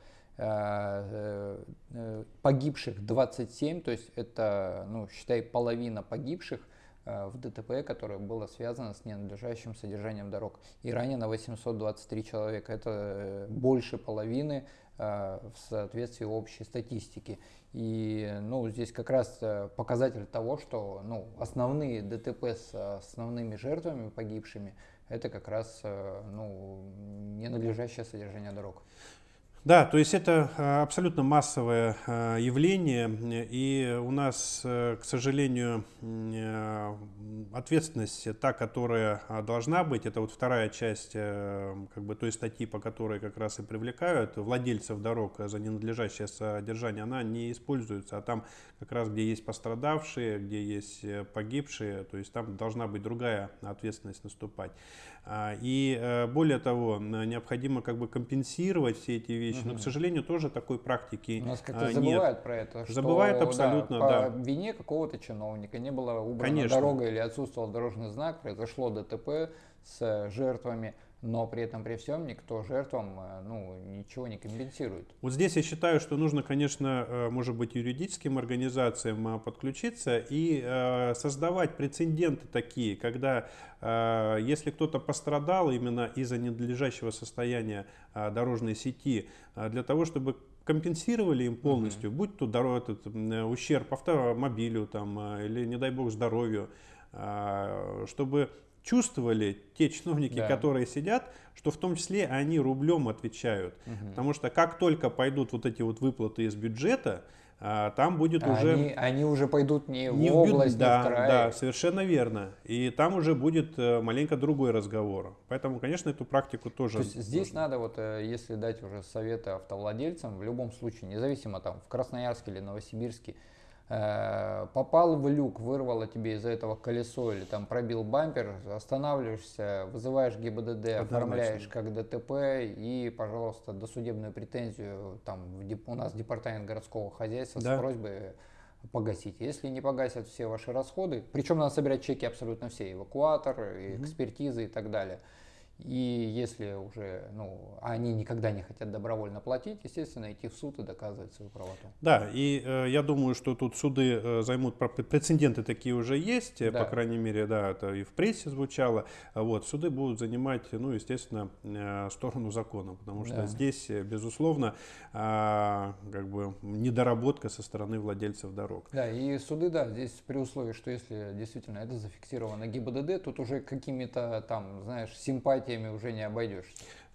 Э, э, Погибших 27, то есть это, ну, считай, половина погибших э, в ДТП, которое было связано с ненадлежащим содержанием дорог. И ранено 823 человека. Это больше половины в соответствии общей статистики. И ну, здесь как раз показатель того, что ну, основные ДТП с основными жертвами погибшими это как раз э, ну, ненадлежащее содержание дорог. Да, то есть это а, абсолютно массовое а, явление, и у нас, э, к сожалению, э, ответственность та, которая а, должна быть, это вот вторая часть э, как бы той статьи, по которой как раз и привлекают владельцев дорог за ненадлежащее содержание, она не используется, а там как раз где есть пострадавшие, где есть погибшие, то есть там должна быть другая ответственность наступать. А, И э, более того, необходимо как бы компенсировать все эти вещи, но, к сожалению, тоже такой практики У нас а, как-то нет. забывают про это. что, Забывают да, абсолютно, по да. вине какого-то чиновника не была убрана Конечно. дорога или отсутствовал дорожный знак, произошло ДТП с жертвами, но при этом при всем никто жертвам э, ну, ничего не компенсирует. Вот здесь я считаю, что нужно, конечно, э, может быть, юридическим организациям а, подключиться и э, создавать прецеденты такие, когда э, если кто-то пострадал именно из-за ненадлежащего состояния дорожной сети, для того, чтобы компенсировали им полностью, будь то дорог, этот, э, ущерб автомобилю там, или, не дай бог, здоровью, чтобы чувствовали те чиновники, Да. которые сидят, что в том числе они рублем отвечают. Потому что как только пойдут вот эти вот выплаты из бюджета, а, там будет А уже... Они, они уже пойдут не, не в в бю- область, да, не в край. да, совершенно верно. И там уже будет э, маленько другой разговор. Поэтому, конечно, эту практику тоже... То есть здесь нужно. надо, вот, э, если дать уже советы автовладельцам, в любом случае, независимо там в Красноярске или Новосибирске, попал в люк, вырвало тебе из-за этого колесо или там пробил бампер, останавливаешься, вызываешь ГИБДД, оформляешь как ДТП и, пожалуйста, досудебную претензию там у нас департамент городского хозяйства Да. с просьбой погасить. Если не погасят все ваши расходы, причем надо собирать чеки абсолютно все, эвакуатор, и экспертизы и так далее. И если уже, ну, они никогда не хотят добровольно платить, естественно, идти в суд и доказывать свою правоту. Да, и э, я думаю, что тут суды э, займут, прецеденты такие уже есть, э, Да. по крайней мере, да, это и в прессе звучало. Вот, суды будут занимать, ну, естественно, э, сторону закона, потому что Да. здесь, э, безусловно, бы недоработка со стороны владельцев дорог. Да, и суды, да, здесь при условии, что если действительно это зафиксировано ГИБДД, тут уже какими-то там, знаешь, симпатиями уже не обойдешься.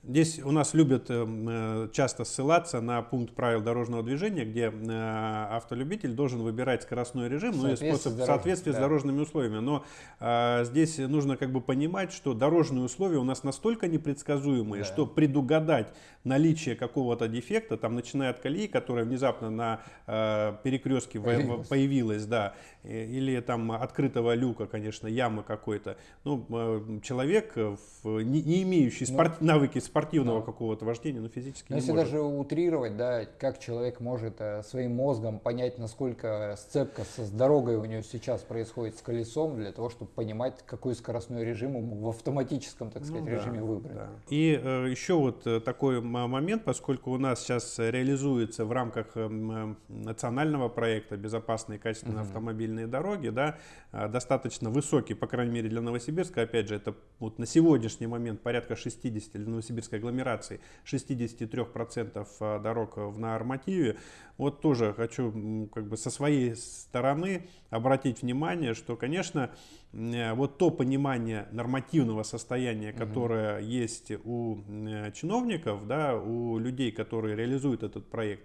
Здесь у нас любят эм, э, часто ссылаться на пункт правил дорожного движения, где э, автолюбитель должен выбирать скоростной режим, ну и способ с в соответствии с да. дорожными условиями. Но э, здесь нужно как бы понимать, что дорожные условия у нас настолько непредсказуемые, Да. что предугадать наличие какого-то дефекта, там начиная от колеи, которая внезапно на э, перекрестке Появилась. появилась, да, э, или там открытого люка, конечно, ямы какой-то. Ну, э, человек, э, не, не имеющий Ну, спорт- навыки спортивного да. какого-то вождения, ну, физически Но не если может. даже утрировать, да, как человек может э, своим мозгом понять, насколько сцепка со, с дорогой у него сейчас происходит с колесом, для того, чтобы понимать, какой скоростной режим ему в автоматическом, так сказать, Ну да, режиме выбрать. да. И э, еще вот э, такой момент, поскольку у нас сейчас реализуется в рамках эм, э, национального проекта «Безопасные и качественные Мгм. автомобильные дороги», да, э, достаточно высокий, по крайней мере для Новосибирска, опять же, это вот на сегодняшний момент порядка 60 для новосибирской агломерации, 63% э, дорог в нормативе. Вот тоже хочу как бы со своей стороны обратить внимание, что, конечно, э, вот то понимание нормативного состояния, которое есть у э, чиновников, да, у людей, которые реализуют этот проект,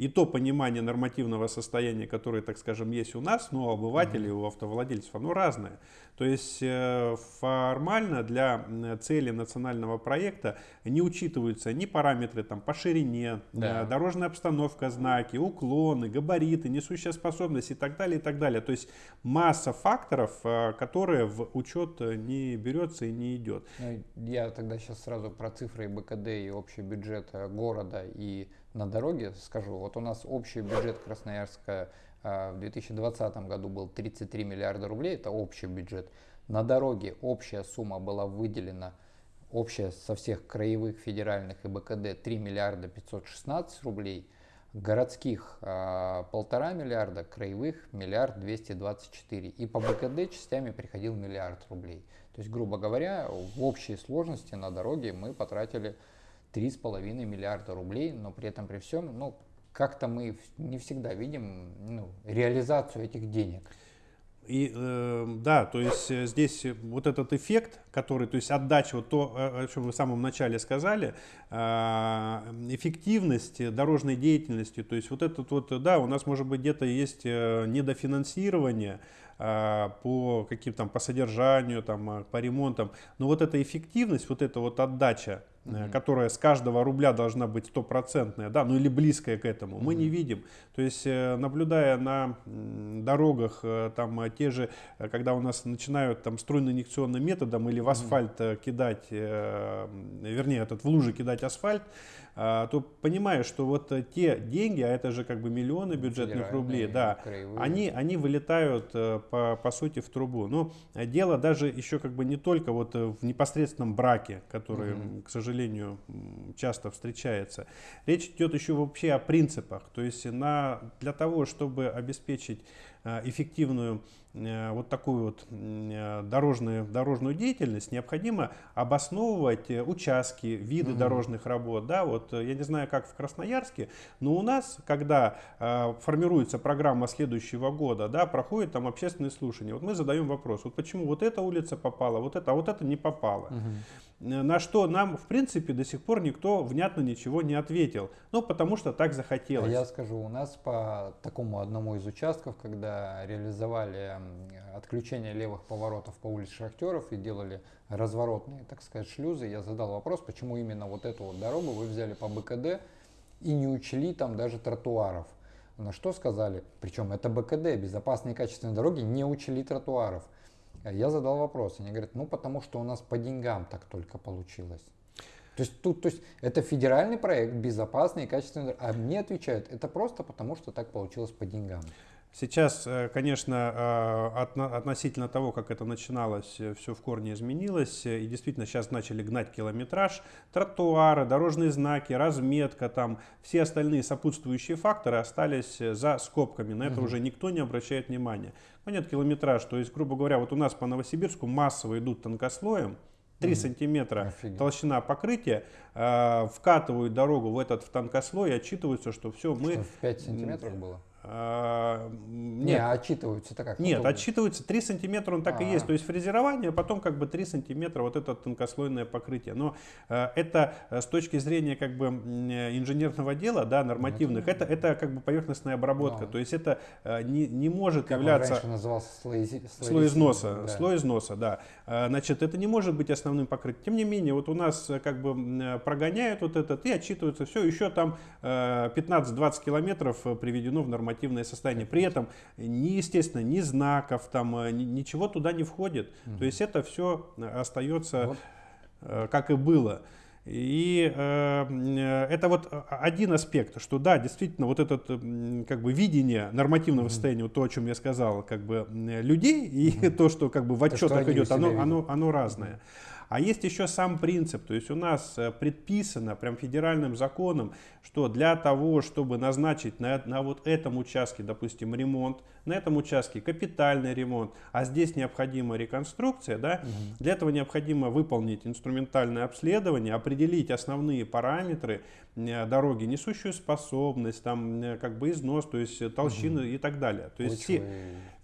и то понимание нормативного состояния, которое, так скажем, есть у нас, но у обывателей, у автовладельцев, оно разное. То есть э, формально для цели национального проекта не учитываются ни параметры там, по ширине, Да. э, дорожная обстановка, знаки, уклоны, габариты, несущая способность и так далее, и так далее. То есть масса факторов, э, которые в учет не берется и не идет. Ну, я тогда сейчас сразу про цифры БКД и общий бюджет города и на дороге скажу. Вот у нас общий бюджет Красноярска э, в 2020 году был 33 миллиарда рублей, это общий бюджет. На дороге общая сумма была выделена, общая со всех краевых, федеральных и БКД 3 миллиарда 516 рублей. Городских а, полтора миллиарда, краевых миллиард 224. И по БКД частями приходил миллиард рублей. То есть, грубо говоря, в общей сложности на дороге мы потратили 3,5 миллиарда рублей, но при этом при всем, ну, как-то мы не всегда видим ну, реализацию этих денег. И э, да, то есть э, здесь вот этот эффект, который, то есть отдача, вот то, о чем вы в самом начале сказали, э, эффективность дорожной деятельности, то есть вот этот вот, да, у нас может быть где-то есть э, недофинансирование э, по каким там, по содержанию, там, э, по ремонтам, но вот эта эффективность, вот эта вот отдача, Мгм. которая с каждого рубля должна быть стопроцентная, да, ну или близкая к этому, мы не видим. То есть, э, наблюдая на дорогах, э, там те же, когда у нас начинают там струйно-инъекционным методом или в асфальт э, кидать, вернее, этот в лужи кидать асфальт, то понимаешь, что вот э, те деньги, а это же как бы миллионы бюджетных рублей, да, краевые. они, они вылетают э, по, по сути в трубу. Но э, дело даже еще как бы не только вот в непосредственном браке, который, Мгм. м, к сожалению, часто встречается. Речь идет еще вообще о принципах. То есть на, для того, чтобы обеспечить эффективную вот такую вот э, дорожную, дорожную деятельность, необходимо обосновывать э, участки, виды Мгм. дорожных работ. Да, вот э, я не знаю, как в Красноярске, но у нас, когда э, формируется программа следующего года, да, проходит там общественные слушания. Вот мы задаем вопрос, вот почему вот эта улица попала, вот это, а вот это не попала. Э, На что нам, в принципе, до сих пор никто внятно ничего не ответил. Ну, потому что так А захотелось. Я скажу, у нас по такому одному из участков, когда реализовали отключение левых поворотов по улице Шахтеров и делали разворотные, так сказать, шлюзы, я задал вопрос, почему именно вот эту вот дорогу вы взяли по БКД и не учли там даже тротуаров. На что сказали, причем это БКД, безопасные и качественные дороги, не учли тротуаров. Я задал вопрос, они говорят, ну потому что у нас по деньгам так только получилось. То есть тут, то есть это федеральный проект, безопасный и качественный, а мне отвечают, это просто потому, что так получилось по деньгам. Сейчас, э, конечно, э, относительно того, как это начиналось, э, все в корне изменилось. И действительно сейчас начали гнать километраж, тротуары, дорожные знаки, разметка, там все остальные сопутствующие факторы остались за скобками. На это угу. уже никто не обращает внимания. Но нет километраж, то есть, грубо говоря, вот у нас по Новосибирску массово идут тонкослоем, 3 сантиметра Офигеть. толщина покрытия, э, вкатывают дорогу в этот в тонкослой и отчитываются, что все, мы... Что, в 5 сантиметров было? А, нет, не, а отчитываются-то как? Нет, отчитываются 3 сантиметра, он так А-а-а. и есть. То есть фрезерование, потом как бы 3 сантиметра вот это тонкослойное покрытие. Но э, это э, с точки зрения как бы инженерного дела, да, нормативных, это, это как бы поверхностная обработка. Но. То есть это э, не, не может как являться... Раньше назывался слой, слой, слой износа. Да. Слой износа, да. Э, значит, это не может быть основным покрытием. Тем не менее, вот у нас э, как бы прогоняют вот этот и отчитываются. Все, еще там 15-20 километров приведено в нормативную нормативное состояние. При этом, ни, естественно, ни знаков, там, э, ни, ничего туда не входит. Угу. То есть это все остается, вот. Э, как и было. И э, это вот один аспект, что да, действительно, вот это как бы видение нормативного mm-hmm. состояния, вот то, о чем я сказал, как бы людей и mm-hmm. то, что как бы в отчетах идет, оно, оно, оно разное. Mm-hmm. А есть еще сам принцип, то есть у нас э, предписано прям федеральным законом, что для того, чтобы назначить на, на вот этом участке, допустим, ремонт, на этом участке капитальный ремонт, а здесь необходима реконструкция, да, угу. для этого необходимо выполнить инструментальное обследование, определить основные параметры дороги, несущую способность, там, э, как бы износ, то есть толщины угу. и так далее. То есть все,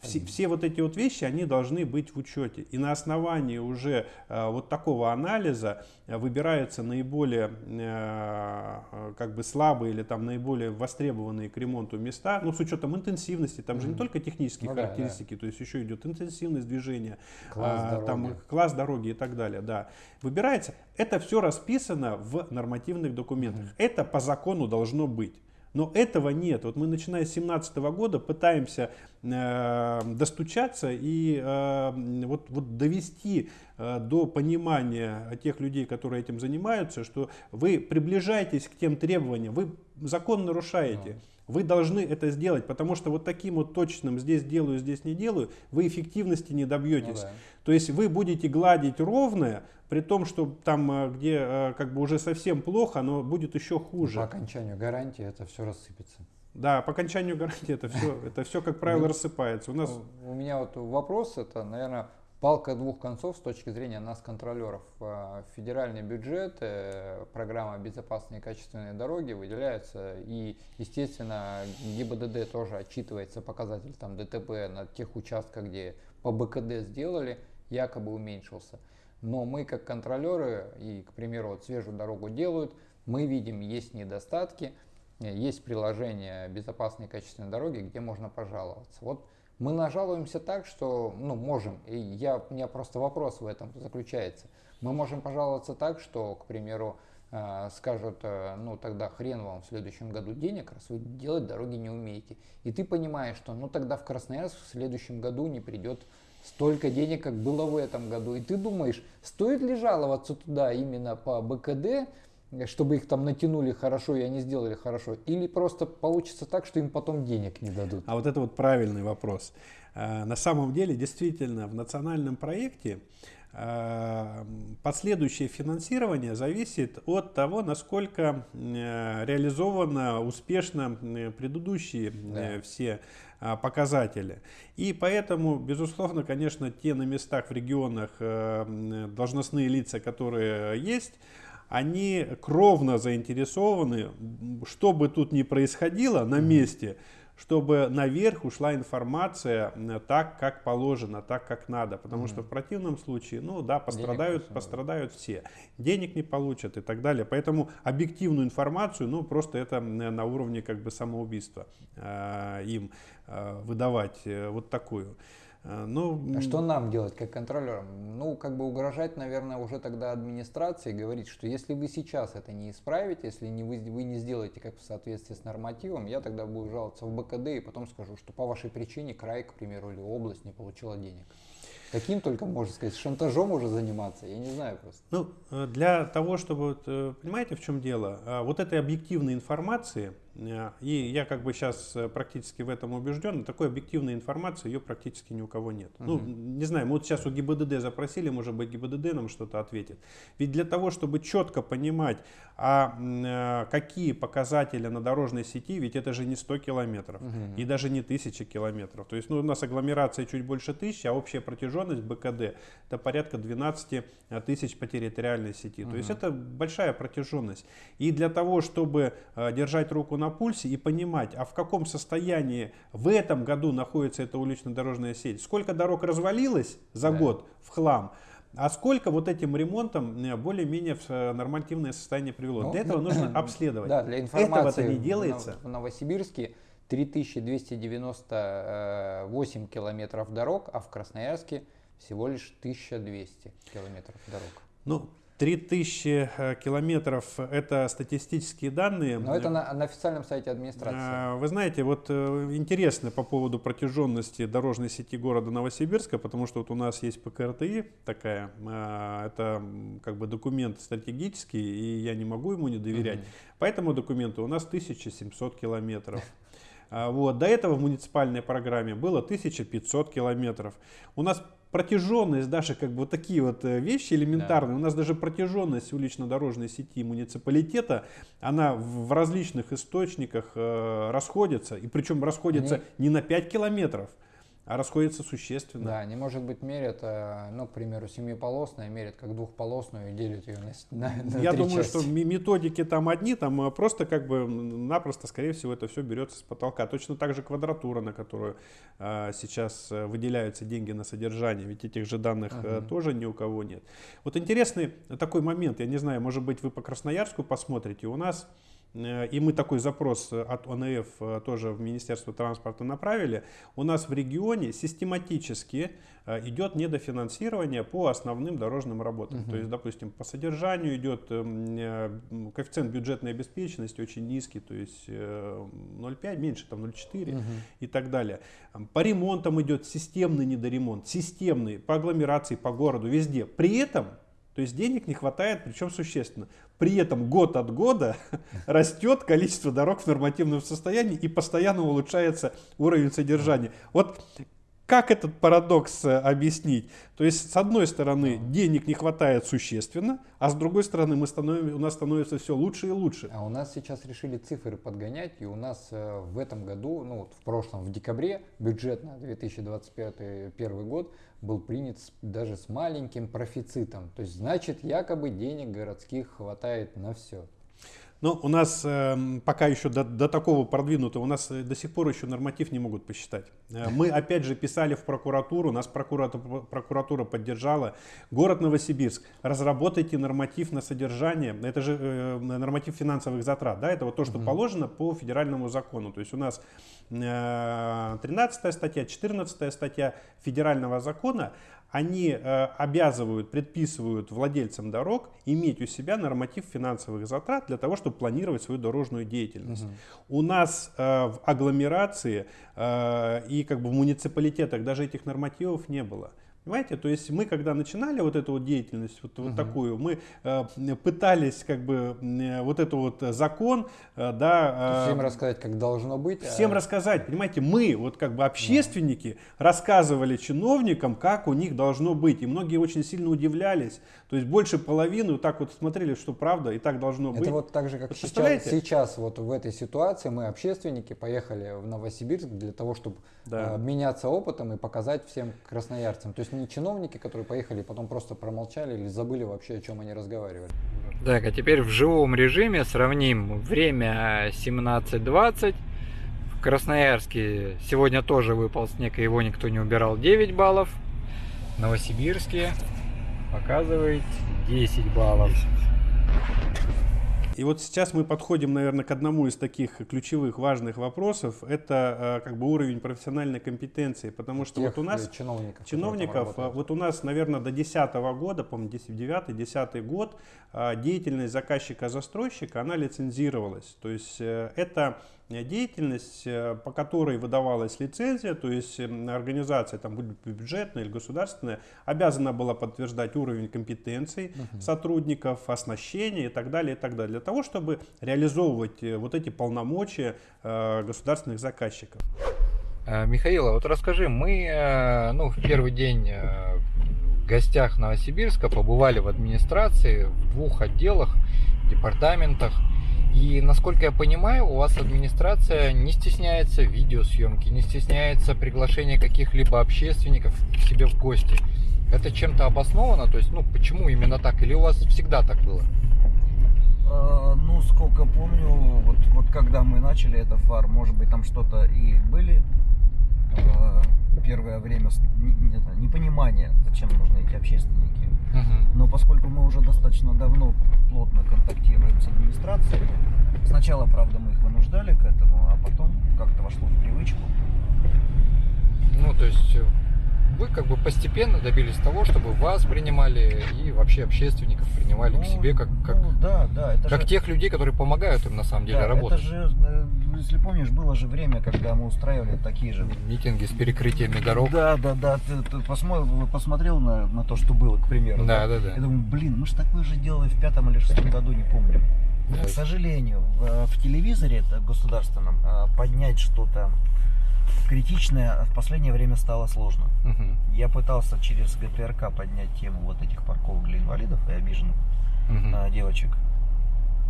все, все вот эти вот вещи, они должны быть в учете. И на основании уже э, вот такого анализа э, выбираются наиболее э, как бы слабые или там наиболее востребованные к ремонту места, ну с учетом интенсивности, там же не только технические ну, характеристики, да, да. то есть еще идет интенсивность движения, класс, э, там класс дороги и так далее, да. Выбирается, это все расписано в нормативных документах, mm-hmm. это по закону должно быть. Но этого нет. Вот мы начиная с 2017 года пытаемся э, достучаться и э, вот, вот довести э, до понимания тех людей, которые этим занимаются, что вы приближаетесь к тем требованиям, вы закон нарушаете. Да. Вы должны это сделать, потому что вот таким вот точным здесь делаю, здесь не делаю, вы эффективности не добьетесь. Ну, да. То есть вы будете гладить ровное, при том, что там, э, где э, как бы уже совсем плохо, но будет еще хуже. По окончанию гарантии это все рассыпется. Да, по окончанию гарантии это все, это все как правило, ну, рассыпается. У нас у меня вот вопрос это, наверное, палка двух концов с точки зрения нас, контролеров. Э, федеральный бюджет, программа «Безопасные и качественные дороги» выделяются, и, естественно, ГИБДД тоже отчитывается показатель там, ДТП на тех участках, где по БКД сделали, якобы уменьшился. Но мы как контролеры, и, к примеру, вот свежую дорогу делают, мы видим, есть недостатки, есть приложение безопасной и качественной дороги, где можно пожаловаться. Вот мы нажалуемся так, что, ну, можем, и я, у меня просто вопрос в этом заключается. Мы можем пожаловаться так, что, к примеру, э, скажут, э, ну тогда хрен вам в следующем году денег, раз вы делать дороги не умеете. И ты понимаешь, что ну тогда в Красноярск в следующем году не придет столько денег, как было в этом году. И ты думаешь, стоит ли жаловаться туда именно по БКД, чтобы их там натянули хорошо и они сделали хорошо, или просто получится так, что им потом денег не дадут? А вот это вот правильный вопрос. А, на самом деле, действительно, в национальном проекте последующее финансирование зависит от того, насколько э, реализовано успешно предыдущие да. Э, все а, показатели. И поэтому, безусловно, конечно, те на местах в регионах э, должностные лица, которые есть, они кровно заинтересованы, что бы тут ни происходило на месте, чтобы наверх ушла информация так, как положено, так, как надо. Потому mm-hmm. что в противном случае, ну да, пострадают, пострадают все. Денег не получат и так далее. Поэтому объективную информацию, ну просто это на уровне как бы самоубийства э, им э, выдавать э, вот такую. Э, Ну, А что нам делать как контролерам? Ну, как бы угрожать, наверное, уже тогда администрации, говорить, что если вы сейчас это не исправите, если не вы, вы не сделаете как в соответствии с нормативом, я тогда буду жаловаться в БКД и потом скажу, что по вашей причине край, к примеру, или область не получила денег. Каким только, можно сказать, шантажом уже заниматься, я не знаю просто. Ну, э, для того, чтобы, э, понимаете, в чем дело? А, Вот этой объективной информации, и я как бы сейчас практически в этом убежден, такой объективной информации ее практически ни у кого нет. Ну, не знаю, мы вот сейчас у ГИБДД запросили, может быть, ГИБДД нам что-то ответит. Ведь для того, чтобы четко понимать, а э, какие показатели на дорожной сети, ведь это же не 100 километров и даже не 1000 километров. То есть ну, у нас агломерация чуть больше 1000, а общая протяженность БКД это порядка 12 тысяч по территориальной сети. То есть это большая протяженность. И для того, чтобы э, держать руку на пульсе и понимать, а в каком состоянии в этом году находится эта улично-дорожная сеть, сколько дорог развалилось за Да. год в хлам, а сколько вот этим ремонтом э, более-менее в э, нормативное состояние привело. Ну, Для этого нужно обследовать. Да, для информации. Этого-то не делается. В Новосибирске 3298 километров дорог, а в Красноярске всего лишь 1200 километров дорог. Ну, 3000 э, километров это статистические данные. Но это на, на официальном сайте администрации. А, Вы знаете, вот э, интересно по поводу протяженности дорожной сети города Новосибирска, потому что вот у нас есть ПКРТИ такая, а, это как бы документ стратегический, и я не могу ему не доверять. По этому документу у нас 1700 километров. А, Вот. До этого в муниципальной программе было 1500 километров. У нас протяженность, даже как бы вот такие вот э, вещи элементарные, у нас даже протяженность улично-дорожной сети муниципалитета, она в различных источниках э, расходится, и причем расходится Они- не на 5 километров, а расходится существенно. Да, они, может быть, мерят, э, ну, к примеру, семиполосная, мерят как двухполосную и делят ее на, на- на Я три думаю, части. что методики там одни, там э, просто как бы напросто, скорее всего, это все берется с потолка. Точно так же квадратура, на которую а, сейчас выделяются деньги на содержание, ведь этих же данных Мгм. тоже ни у кого нет. Вот интересный такой момент, я не знаю, может быть, вы по Красноярску посмотрите, у нас и мы такой запрос э, от ОНФ э, тоже в Министерство транспорта направили. У нас в регионе систематически э, идет недофинансирование по основным дорожным работам. Мгм. То есть, допустим, по содержанию идет э, коэффициент бюджетной обеспеченности очень низкий, то есть э, 0,5, меньше там 0,4 Мгм. и так далее. По ремонтам идет системный недоремонт, системный, по агломерации, по городу, везде. При этом, то есть денег не хватает, причем существенно. При этом год от года растет количество дорог в нормативном состоянии и постоянно улучшается уровень содержания. Вот как этот парадокс э, объяснить? То есть, с одной стороны, денег не хватает существенно, а с другой стороны, мы становим, у нас становится все лучше и лучше. А у нас сейчас решили цифры подгонять, и у нас э, в этом году, ну вот в прошлом, в декабре, бюджет на 2025 первый год был принят даже с маленьким профицитом. То есть, значит, якобы денег городских хватает на все. Но у нас эм, пока еще до, до такого продвинутого, у нас э, до сих пор еще норматив не могут посчитать. Э, Мы опять же писали в прокуратуру, нас прокуратура, прокуратура поддержала. Город Новосибирск, разработайте норматив на содержание, это же э, норматив финансовых затрат, да, это вот то, что положено по федеральному закону. То есть у нас э, 13 статья, 14 статья федерального закона, они э, обязывают, предписывают владельцам дорог иметь у себя норматив финансовых затрат для того, чтобы планировать свою дорожную деятельность. У нас э, в агломерации э, и как бы в муниципалитетах даже этих нормативов не было. Понимаете, то есть мы, когда начинали вот эту вот деятельность, вот, вот такую, мы э, пытались как бы э, вот эту вот закон, э, да, э, Всем рассказать, как должно быть. а- Всем рассказать, понимаете, мы, вот как бы общественники, рассказывали чиновникам, как у них должно быть. И многие очень сильно удивлялись. То есть больше половины вот так вот смотрели, что правда, и так должно быть. Это вот так же, как Вот сейчас, сейчас вот в этой ситуации мы, общественники, поехали в Новосибирск для того, чтобы Да. э, обменяться опытом и показать всем красноярцам. То есть не чиновники, которые поехали и потом просто промолчали или забыли вообще, о чем они разговаривали. Так, а теперь в живом режиме сравним время 17.20. В Красноярске сегодня тоже выпал снег, и его никто не убирал 9 баллов. Новосибирске показывает 10 баллов. И вот сейчас мы подходим, наверное, к одному из таких ключевых важных вопросов. Это э, как бы уровень профессиональной компетенции, потому что Тех вот у нас э, чиновников, чиновников, работают. вот у нас, наверное, до 2010 года, по-моему, 9-10 год, а, деятельность заказчика-застройщика, она лицензировалась. То есть э, это деятельность, э, по которой выдавалась лицензия, то есть м, организация, там, будь то бюджетная или государственная, обязана была подтверждать уровень компетенций сотрудников, оснащения и так далее, и так далее, для того, чтобы реализовывать э, вот эти полномочия э, государственных заказчиков. Э, Михаил, а вот расскажи, мы ну, в первый день в гостях Новосибирска побывали в администрации в двух отделах, департаментах. И насколько я понимаю, у вас администрация не стесняется видеосъемки, не стесняется приглашения каких-либо общественников к себе в гости. Это чем-то обосновано? То есть, ну, почему именно так? Или у вас всегда так было? Э, Ну, сколько помню, вот, вот когда мы начали это фар, может быть, там что-то и были э, первое время непонимание, зачем нужны эти общественники. Но поскольку мы уже достаточно давно плотно контактируем с администрацией, сначала, правда, мы их вынуждали к этому, а потом как-то вошло в привычку. Ну, то есть э, вы как бы постепенно добились того, чтобы вас принимали и вообще общественников принимали к Ну, себе как, как, ну, да, да, это как же- тех людей, которые помогают им на самом деле да, работать. Это же, э, если помнишь, было же время, когда мы устраивали такие же Митинги с перекрытиями дорог. Да, да, да. Ты, ты посмо- посмотрел на, на то, что было, к примеру. Да, да, да. Я думаю, блин, мы же такое же делали в пятом или шестом году, не помню. Да. К сожалению, в, в телевизоре это государственном э, поднять что-то критичное в последнее время стало сложно. Мгм, Я пытался через ГТРК поднять тему вот этих парковок для инвалидов и обиженных мгм, э, девочек.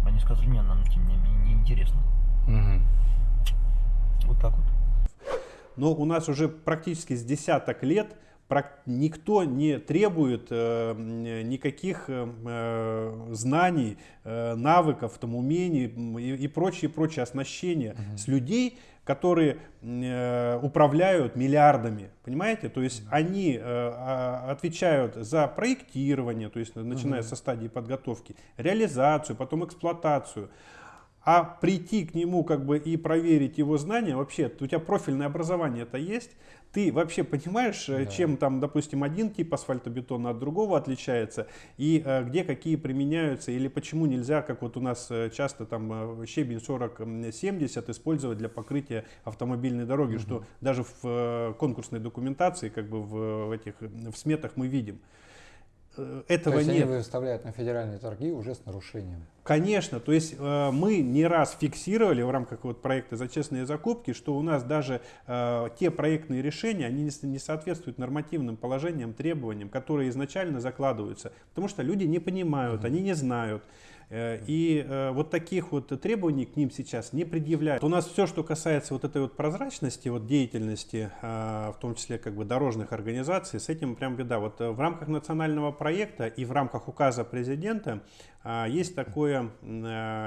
Они сказали, не, нам тем не менее неинтересно. мгм. Вот так вот. Но у нас уже практически с десяток лет никто не требует э, никаких э, э, знаний, э, навыков, там, умений и, и прочее, прочее оснащения с людей, которые э, управляют миллиардами, понимаете? То есть они э, а, отвечают за проектирование, то есть начиная со стадии подготовки, реализацию, потом эксплуатацию. А прийти к нему как бы и проверить его знания, вообще, у тебя профильное образование это есть, ты вообще понимаешь, э, Да. чем там, допустим, один тип асфальтобетона от другого отличается, и э, где какие применяются, или почему нельзя, как вот у нас э, часто там э, щебень 40-70 использовать для покрытия автомобильной дороги, что даже в э, конкурсной документации, как бы в, в этих в сметах мы видим. Э, Этого То есть нет. они выставляют на федеральные торги уже с нарушением. Конечно, то есть э, мы не раз фиксировали в рамках вот проекта за честные закупки, что у нас даже э, те проектные решения, они не, не соответствуют нормативным положениям, требованиям, которые изначально закладываются, потому что люди не понимают, они не знают. Э, И э, вот таких вот требований к ним сейчас не предъявляют. У нас все, что касается вот этой вот прозрачности, вот деятельности, э, в том числе как бы дорожных организаций, с этим прям беда. Вот э, в рамках национального проекта и в рамках указа президента а, есть, такое,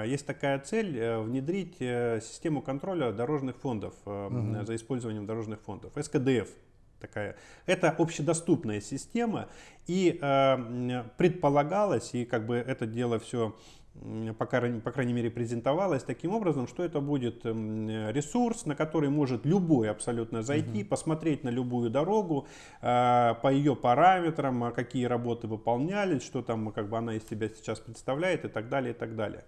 есть такая цель внедрить систему контроля дорожных фондов Мгм. за использованием дорожных фондов, СКДФ такая. Это общедоступная система, и э, предполагалось, и как бы это дело все по крайней, по крайней мере, презентовалось таким образом, что это будет м, ресурс, на который может любой абсолютно зайти, посмотреть на любую дорогу, э, по ее параметрам, а какие работы выполнялись, что там как бы она из себя сейчас представляет и так далее, и так далее.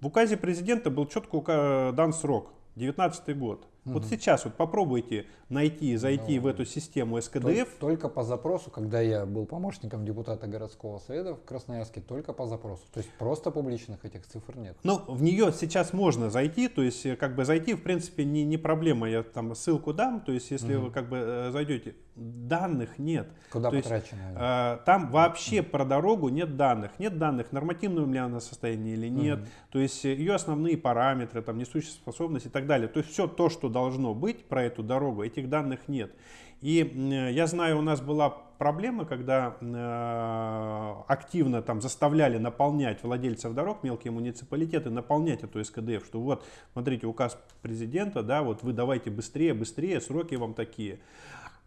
В указе президента был четко ука- дан срок, 19 год. Вот сейчас вот попробуйте найти, зайти Ну, в эту систему СКДФ, Только по запросу, когда я был помощником депутата городского совета в Красноярске, только по запросу. То есть просто публичных этих цифр нет. Ну, в нее сейчас можно зайти, то есть э, как бы зайти, в принципе, не, не проблема, я там ссылку дам, то есть если Мгм. вы как бы э, зайдете, данных нет. Куда То есть, потрачено? они? Э, Там вообще про дорогу нет данных. Нет данных, в нормативном ли она состоянии или нет. Мгм. То есть э, ее основные параметры, там, несущая способность и так далее. То есть все то, что должно быть про эту дорогу, этих данных нет. И м, я знаю, у нас была проблема, когда э, активно там заставляли наполнять владельцев дорог, мелкие муниципалитеты, наполнять эту СКДФ, что вот, смотрите, указ президента, да, вот вы давайте быстрее, быстрее, сроки вам такие.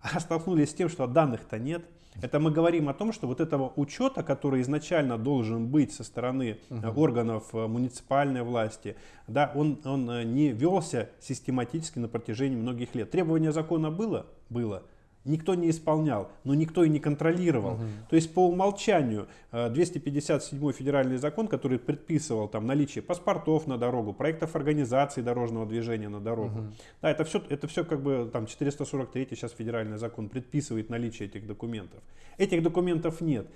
А столкнулись с тем, что данных-то нет. Это мы говорим о том, что вот этого учета, который изначально должен быть со стороны э, органов э, муниципальной власти, да, он, он э, не велся систематически на протяжении многих лет. Требование закона было? Было. Никто не исполнял, но никто и не контролировал. То есть по умолчанию э, 257 федеральный закон, который предписывал там наличие паспортов на дорогу, проектов организации дорожного движения на дорогу. Да, это все, это все как бы там 443 сейчас федеральный закон предписывает наличие этих документов. Этих документов нет.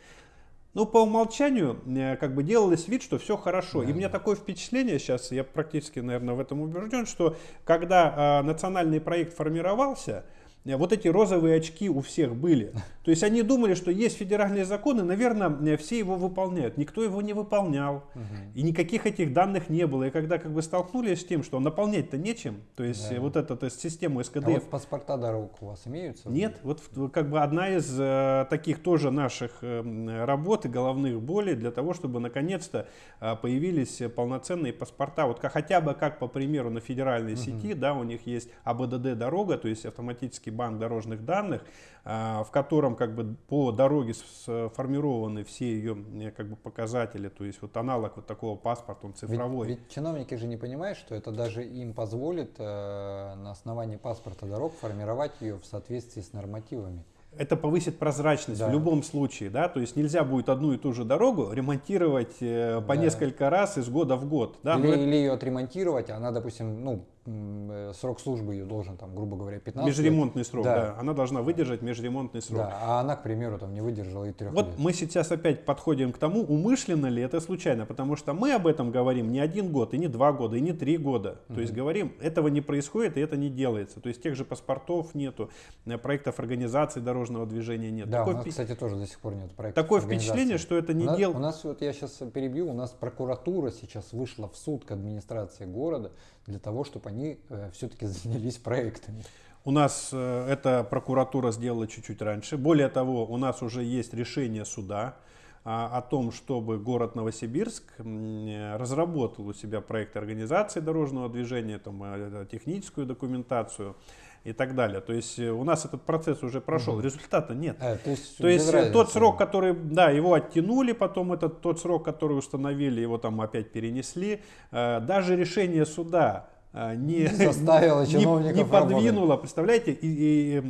Ну, по умолчанию, э, как бы делалось вид, что все хорошо. И у меня такое впечатление сейчас, я практически, наверное, в этом убежден, что когда э, национальный проект формировался, э, вот эти розовые очки у всех были. То есть они думали, что есть федеральные законы, наверное, э, все его выполняют. Никто его не выполнял. И никаких этих данных не было. И когда как бы столкнулись с тем, что наполнять-то нечем, то есть Да. э, вот эту то есть, систему А СКДФ вот паспорта дорог у вас имеются? нет, вот как бы одна из э, таких тоже наших э, работ и головных болей для того, чтобы наконец-то э, появились э, полноценные паспорта. Вот как, хотя бы как по примеру на федеральной сети, да, у них есть АБДД дорога, то есть автоматический банк дорожных данных, э, в котором как бы по дороге сформированы все ее э, как бы показатели, то есть вот аналог вот такого паспорта, он Ведь- цифровой. Ведь, чиновники же не понимают, что это даже им позволит э, на основании паспорта дорог формировать ее в соответствии с нормативами. Это повысит прозрачность Да. в любом случае, да, то есть нельзя будет одну и ту же дорогу ремонтировать э, по Да. несколько раз из года в год, да, или, но это или ее отремонтировать, она, допустим, ну, срок службы ее должен, там, грубо говоря, 15 лет. межремонтный срок, да. Да. она должна выдержать межремонтный срок. Да, а она, к примеру, там не выдержала и трех Вот лет. мы сейчас опять подходим к тому, умышленно ли это случайно, потому что мы об этом говорим не один год, и не два года, и не три года. То есть говорим, этого не происходит, и это не делается. То есть тех же паспортов нету, э, проектов организации дорожного движения нет. Да, Такое у нас, впе- кстати, тоже до сих пор нет проекта. такое впечатление, что это не у нас, дел... у нас, вот я сейчас перебью, у нас прокуратура сейчас вышла в суд к администрации города для того, чтобы они все-таки занялись проектами. У нас э, эта прокуратура сделала чуть-чуть раньше. Более того, у нас уже есть решение суда а, о том, чтобы город Новосибирск э, разработал у себя проект организации дорожного движения, там, э, техническую документацию и так далее. То есть э, у нас этот процесс уже прошел, результата нет. А, то есть, То есть э, тот разницы. срок, который, да, его оттянули, потом этот тот срок, который установили, его там опять перенесли. Э, Даже решение суда э, не, Заставило не- чиновников не работать. подвинуло, представляете, и, и,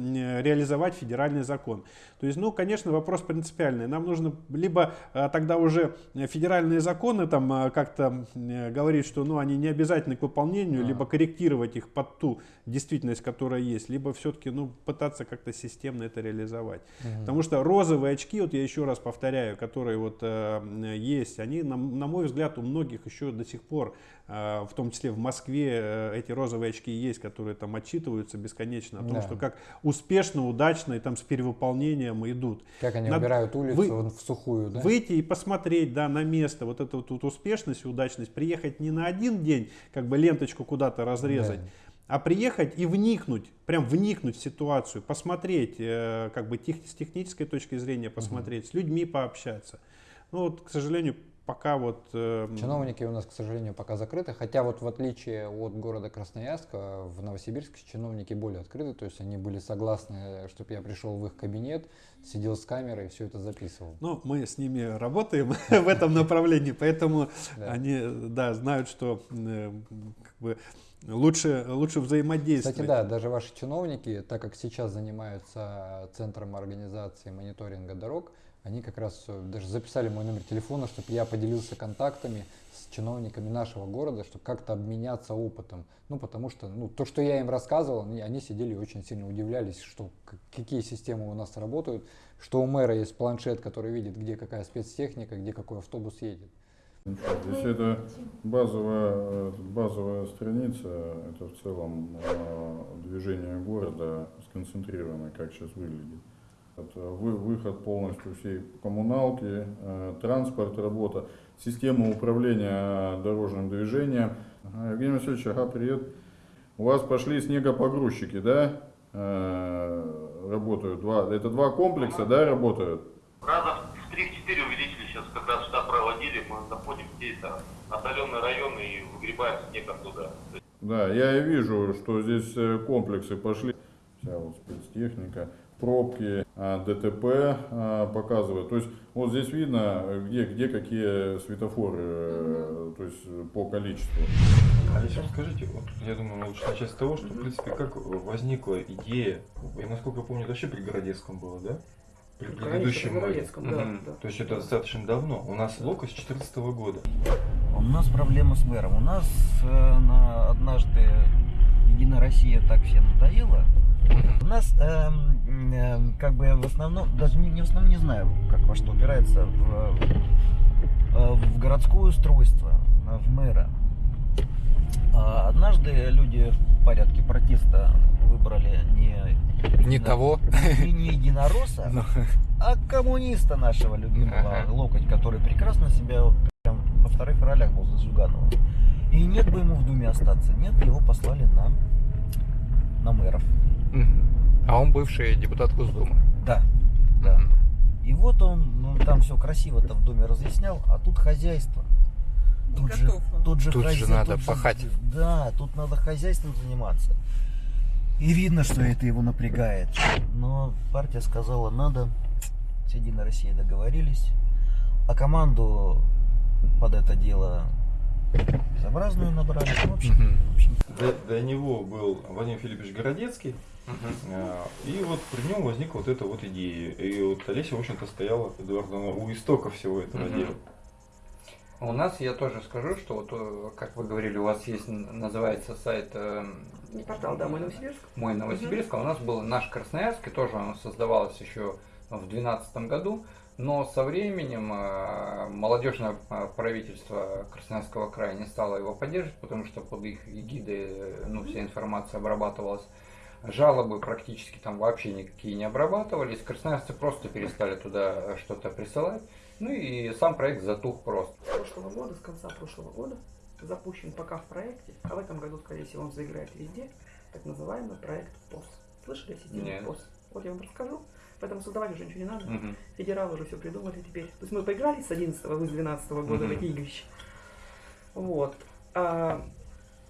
реализовать федеральный закон. То есть, ну, конечно, вопрос принципиальный. Нам нужно либо э, тогда уже федеральные законы там э, как-то э, говорить, что ну, они не обязательны к выполнению, А. либо корректировать их под ту действительность, которая есть, либо все-таки ну, пытаться как-то системно это реализовать. Мгм. Потому что розовые очки, вот я еще раз повторяю, которые вот э, есть, они, на, на мой взгляд, у многих еще до сих пор, в том числе в Москве, э, эти розовые очки есть, которые там отчитываются бесконечно о том, Да. что как успешно, удачно и там с перевыполнением идут. Как они Надо убирают улицу вы- в сухую, да? Выйти и посмотреть, да, на место, вот эту вот успешность и удачность, приехать не на один день, как бы ленточку куда-то разрезать, Да. а приехать и вникнуть, прям вникнуть в ситуацию, посмотреть, э, как бы тех- с технической точки зрения посмотреть, с людьми пообщаться. Ну вот, к сожалению, пока вот... э, Чиновники у нас, к сожалению, пока закрыты, хотя вот в отличие от города Красноярска, в Новосибирске чиновники более открыты, то есть они были согласны, чтобы я пришел в их кабинет, сидел с камерой и все это записывал. Ну, мы с ними работаем в этом направлении, поэтому они, да, знают, что э, как бы лучше, лучше взаимодействовать. Кстати, да, даже ваши чиновники, так как сейчас занимаются центром организации мониторинга дорог, они как раз э, даже записали мой номер телефона, чтобы я поделился контактами с чиновниками нашего города, чтобы как-то обменяться опытом. Ну, потому что ну, то, что я им рассказывал, они, они сидели и очень сильно удивлялись, что какие системы у нас работают, что у мэра есть планшет, который видит, где какая спецтехника, где какой автобус едет. Здесь это базовая, э, базовая страница, это в целом э, движение города сконцентрированное, как сейчас выглядит. Это вы- выход полностью всей коммуналки, э, транспорт, работа, система управления дорожным движением. Евгений Васильевич, ага, привет. У вас пошли снегопогрузчики, да? Э, Работают два. Это два комплекса, да, работают? Раза в 3-4 увеличили сейчас, как раз штаб проводили, мы заходим где это отдаленные районы и выгребаем снег оттуда. Да, я и вижу, что здесь э, комплексы пошли. Вся вот спецтехника. Пробки, а, ДТП а, показывает. То есть вот здесь видно, где, где какие светофоры, э, то есть по количеству. Алиса, расскажите, вот, я думаю, лучше начать с того, что, в принципе, как возникла идея, я, насколько я помню, это вообще при Городецком было, да? При предыдущем при мэре. Городецком, да, Мгм. да. То есть это достаточно давно. У нас лока с 2014 года. У нас проблема с мэром. У нас э, на однажды Единая Россия так всем надоела. У нас эм, как бы в основном, даже не, не в основном не знаю, как во что упирается, в, э, в городское устройство, э, в мэра. А однажды люди в порядке протеста выбрали не, Не едино- того. не, не единоросса, Ну. а коммуниста нашего любимого Ага. Локоть, который прекрасно себя вот прям во вторых ролях был за Зюганова. И нет бы ему в Думе остаться. Нет, его послали на, на мэров. Мгм. А он бывший депутат Госдумы. Да, да. И вот он, ну, там все красиво-то в Думе разъяснял, а тут хозяйство. Тут же, тут же, Тут же хозя- надо тут пахать. да, тут надо хозяйством заниматься. И видно, что это его напрягает. Но партия сказала, надо. С Единой Россией договорились. А команду под это дело безобразную набрали. Ну, в общем, в общем, До, до него был Владимир Филиппович Городецкий, а, и вот при нем возникла вот эта вот идея. И вот Олеся, в общем-то, стояла, Эдуард, у истока всего этого дела. У нас, я тоже скажу, что вот, э, как вы говорили, у вас есть, называется сайт э, Не портал, да, мой Новосибирск. «Мой Новосибирск», а у нас был наш Красноярск, и тоже он создавался еще в 2012 году, но со временем э, молодежное правительство Красноярского края не стало его поддерживать, потому что под их эгидой э, ну, вся информация обрабатывалась. Жалобы практически там вообще никакие не обрабатывались. Красноярцы просто перестали туда что-то присылать. Ну и сам проект затух просто. С прошлого года, с конца прошлого года, запущен пока в проекте, а в этом году, скорее всего, он заиграет везде, так называемый проект ПОС. Слышали о системе Нет. ПОС? Вот я вам расскажу, поэтому создавать уже ничего не надо. Мгм. Федералы уже все придумали теперь. То есть мы поиграли с 11 вы с 12 года в Мгм. эти игрища. Вот. А,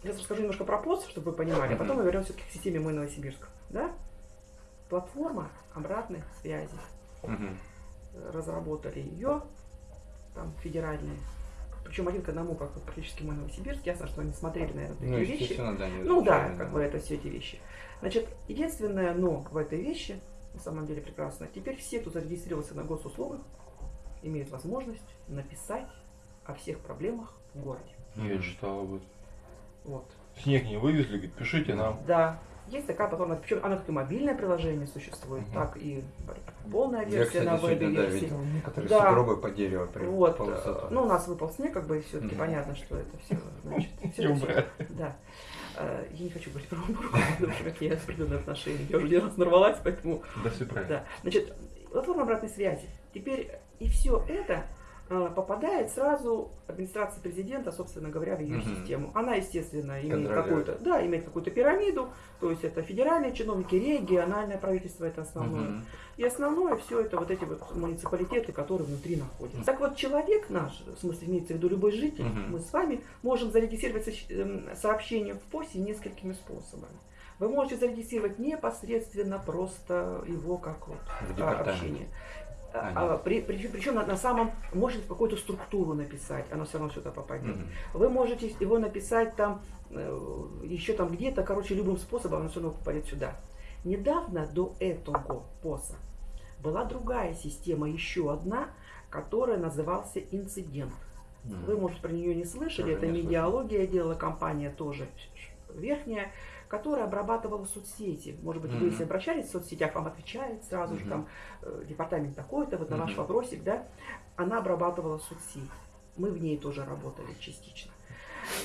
я расскажу немножко про ПОС, чтобы вы понимали, а потом мы вернемся к системе «Мой Новосибирск». Да? Платформа обратной связи. Мгм. Разработали ее, там, федеральные. Причем один к одному, как практически «Мой Новосибирск». Ясно, что они смотрели, наверное, такие Ну, вещи. естественно, да. Ну да, как бы это все эти вещи. Значит, единственное но в этой вещи, на самом деле прекрасно, теперь все, кто зарегистрировался на госуслугах, имеют возможность написать о всех проблемах в городе. Я читал об этом. Вот. Снег не вывезли, говорит, пишите нам. Да, есть такая платформа, причем она как и мобильное приложение существует, Мгм. так и полная Я, версия кстати, на да, вебе-версии. видел некоторые Да. сугробы по дереву при Вот, ну у нас выпал снег, как бы все-таки Мгм. понятно, что это все, значит, Не всё- убрали. Да. Э, Я не хочу говорить про уборку, потому что какие определенные отношения. Я уже один раз нарвалась, поэтому Да все правильно. Да. Значит, платформа обратной связи. Теперь и все это попадает сразу администрации президента, собственно говоря, в ее Мгм. систему. Она, естественно, имеет какую-то, да, имеет какую-то пирамиду, то есть это федеральные чиновники, региональное правительство это основное. Мгм. И основное все это вот эти вот муниципалитеты, которые внутри находятся. Так вот, человек наш, в смысле имеется в виду любой житель, Мгм. мы с вами можем зарегистрировать эм, сообщение в ПОСе несколькими способами. Вы можете зарегистрировать непосредственно просто его как вот В а, общение. А, А, при- причем на, на самом, можете какую-то структуру написать, оно все равно сюда попадет. Мгм. Вы можете его написать там, э, еще там где-то, короче, любым способом, оно все равно попадет сюда. Недавно до этого ПОСа была другая система, еще одна, которая назывался инцидент. Мгм. Вы, может, про нее не слышали, Тоже это не идеология делала компания тоже верхняя, которая обрабатывала соцсети. Может быть, вы Мгм. если обращались в соцсетях, вам отвечает сразу же Мгм. там э, департамент такой-то, вот на ваш Мгм. вопросик, да, она обрабатывала соцсеть. Мы в ней тоже работали частично.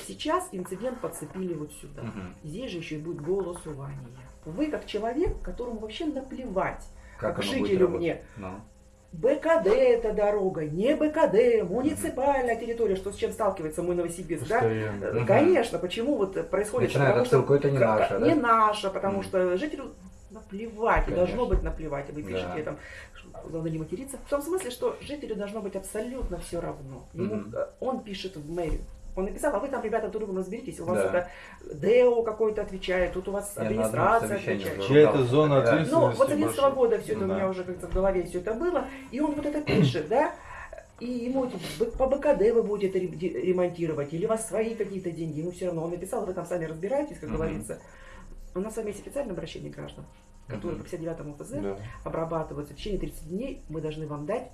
Сейчас инцидент подцепили вот сюда. Мгм. Здесь же еще и будет голосование. Вы как человек, которому вообще наплевать, Как как жителю мне, Ну. БКД это дорога, не БКД, муниципальная территория, что с чем сталкивается мой Новосибирск, да? Постоянно. Э, Мгм. Конечно, почему вот происходит Начинает потому что- отсылку, это не наше, да? Не наше, потому что жителю наплевать, и Конечно. должно быть наплевать. И вы пишете Да. там, что главное не материться. В том смысле, что жителю должно быть абсолютно все равно. Ему, э, Он пишет в мэрию, Он написал, а вы там, ребята, друг другом разберитесь, у вас Да. это ДЭО какой-то отвечает, тут у вас Я администрация отвечает. Чья это зона Да. ответственности? Ну, вот с 11 больше? года все это Ну у меня да. уже как-то в голове все это было. И он вот это пишет, да, и ему по БКД вы будете ре- де- ремонтировать, или у вас свои какие-то деньги, ему все равно. Он написал, вы там сами разбираетесь, как Мгм. говорится. У нас с вами есть официальное обращение граждан, которые по 59 ФЗ Да. обрабатываются. В течение 30 дней мы должны вам дать,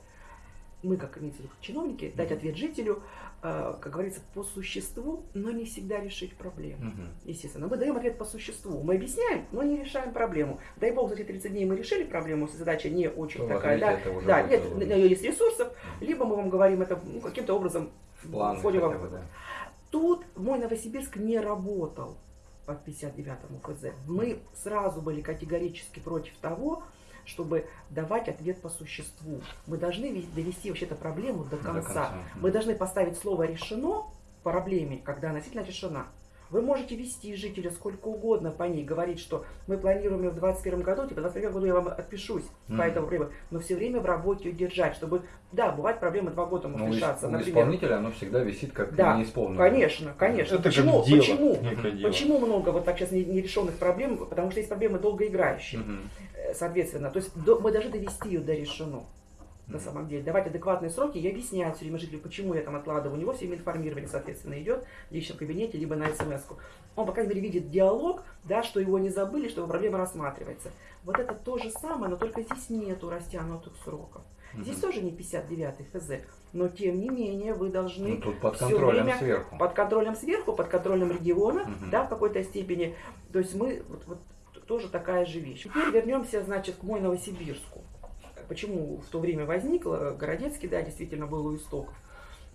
мы как имеется в виду, чиновники, дать ответ жителю, как говорится, по существу, но не всегда решить проблему. Мгм. Естественно, мы даем ответ по существу. Мы объясняем, но не решаем проблему. Дай бог, за эти 30 дней мы решили проблему, если задача не очень То такая, да, да, нет, на нее есть ресурсов, либо мы вам говорим это ну, каким-то образом В планы входим хотя бы, да. Тут мой Новосибирск не работал по 59-му ФЗ. Мы сразу были категорически против того, чтобы давать ответ по существу. Мы должны ве- довести вообще-то проблему до До конца. конца. Мы должны поставить слово «решено» по проблеме, когда она действительно решена. Вы можете вести жителя сколько угодно по ней, говорить, что мы планируем её в 2021 году, типа в 2021 году я вам отпишусь по Мгм. этому времени, но все время в работе ее держать, чтобы, да, бывает проблемы два года могут Ну, решаться, у например. исполнителя оно всегда висит как Да, неисполненное. Конечно, конечно. Это почему? дело, почему? дело. Почему много вот так сейчас не- нерешенных проблем? Потому что есть проблемы долгоиграющие. Мгм. Соответственно, то есть до- мы должны довести ее до решено. На самом деле, давать адекватные сроки и объяснять все время жителю, почему я там откладываю. У него все время информирование, соответственно, идет в личном кабинете, либо на смс -ку. Он, по крайней мере, видит диалог, да, что его не забыли, что проблема рассматривается. Вот это то же самое, но только здесь нету растянутых сроков. Здесь Мгм. тоже не 59 ФЗ, но тем не менее вы должны Ну, тут под контролем время сверху. под контролем сверху, под контролем региона, Мгм. да, в какой-то степени. То есть мы вот, вот тоже такая же вещь. Теперь вернемся, значит, к мой Новосибирску. Почему в то время возникло, Городецкий, да, действительно был у истоков.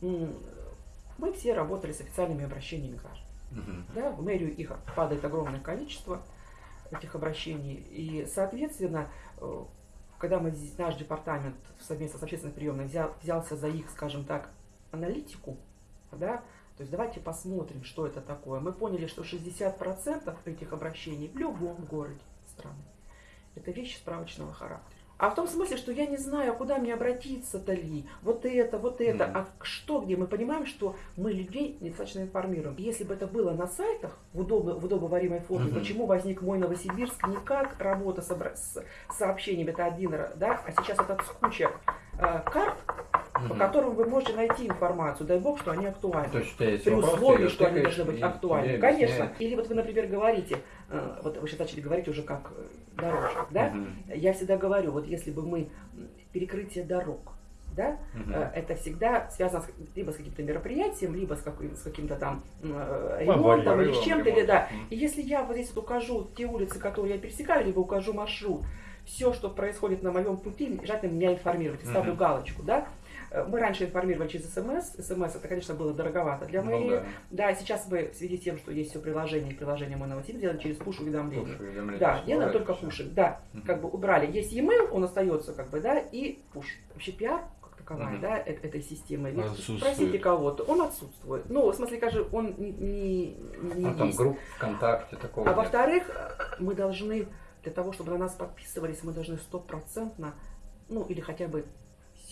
Мы все работали с официальными обращениями граждан. Да, в мэрию их падает огромное количество этих обращений. И, соответственно, э, когда мы, здесь- наш департамент совместно с общественной приемной взял, взялся за их, скажем так, аналитику, да, то есть давайте посмотрим, что это такое. Мы поняли, что 60% этих обращений в любом городе страны это вещи справочного характера. А в том смысле, что я не знаю, куда мне обратиться-то ли, вот это, вот это, Мгм. а что где, мы понимаем, что мы людей недостаточно информируем. Если бы это было на сайтах в, удобно, в удобоваримой форме, Мгм. почему возник мой Новосибирск не как работа с, с сообщениями, это один, да, а сейчас это куча э, карт, по которым вы можете найти информацию, дай бог, что они актуальны. То есть При условии, что они должны быть актуальны. Конечно. Или вот вы, например, говорите, э, вот вы сейчас начали говорить уже как э, дорожник, да? Мгм. Я всегда говорю, вот если бы мы перекрытие дорог, да, э, это всегда связано с, либо с каким-то мероприятием, либо с, каким, с каким-то там э, ремонтом или с чем-то, или, да. И если я вот здесь вот укажу те улицы, которые я пересекаю, либо укажу маршрут, все, что происходит на моем пути, желательно меня информировать, и ставлю галочку, да. Э, Мы раньше информировали через СМС. СМС это, конечно, было дороговато для Ну мэрии. да. Да, сейчас мы в связи с тем, что есть все приложение, приложение мой новосиб делаем через пуш уведомления. Пуш уведомления Да, делаем только пушек, да, Мгм. как бы убрали. Есть e-mail, он остается, как бы, да, и пуш. Вообще пиар, как таковая, Мгм. да, э- этой системы. Ведь. Спросите кого-то, он отсутствует. Ну, в смысле, скажи, он не, не, не А там есть. групп ВКонтакте такого А во-вторых, мы должны, для того, чтобы на нас подписывались, мы должны стопроцентно, ну или хотя бы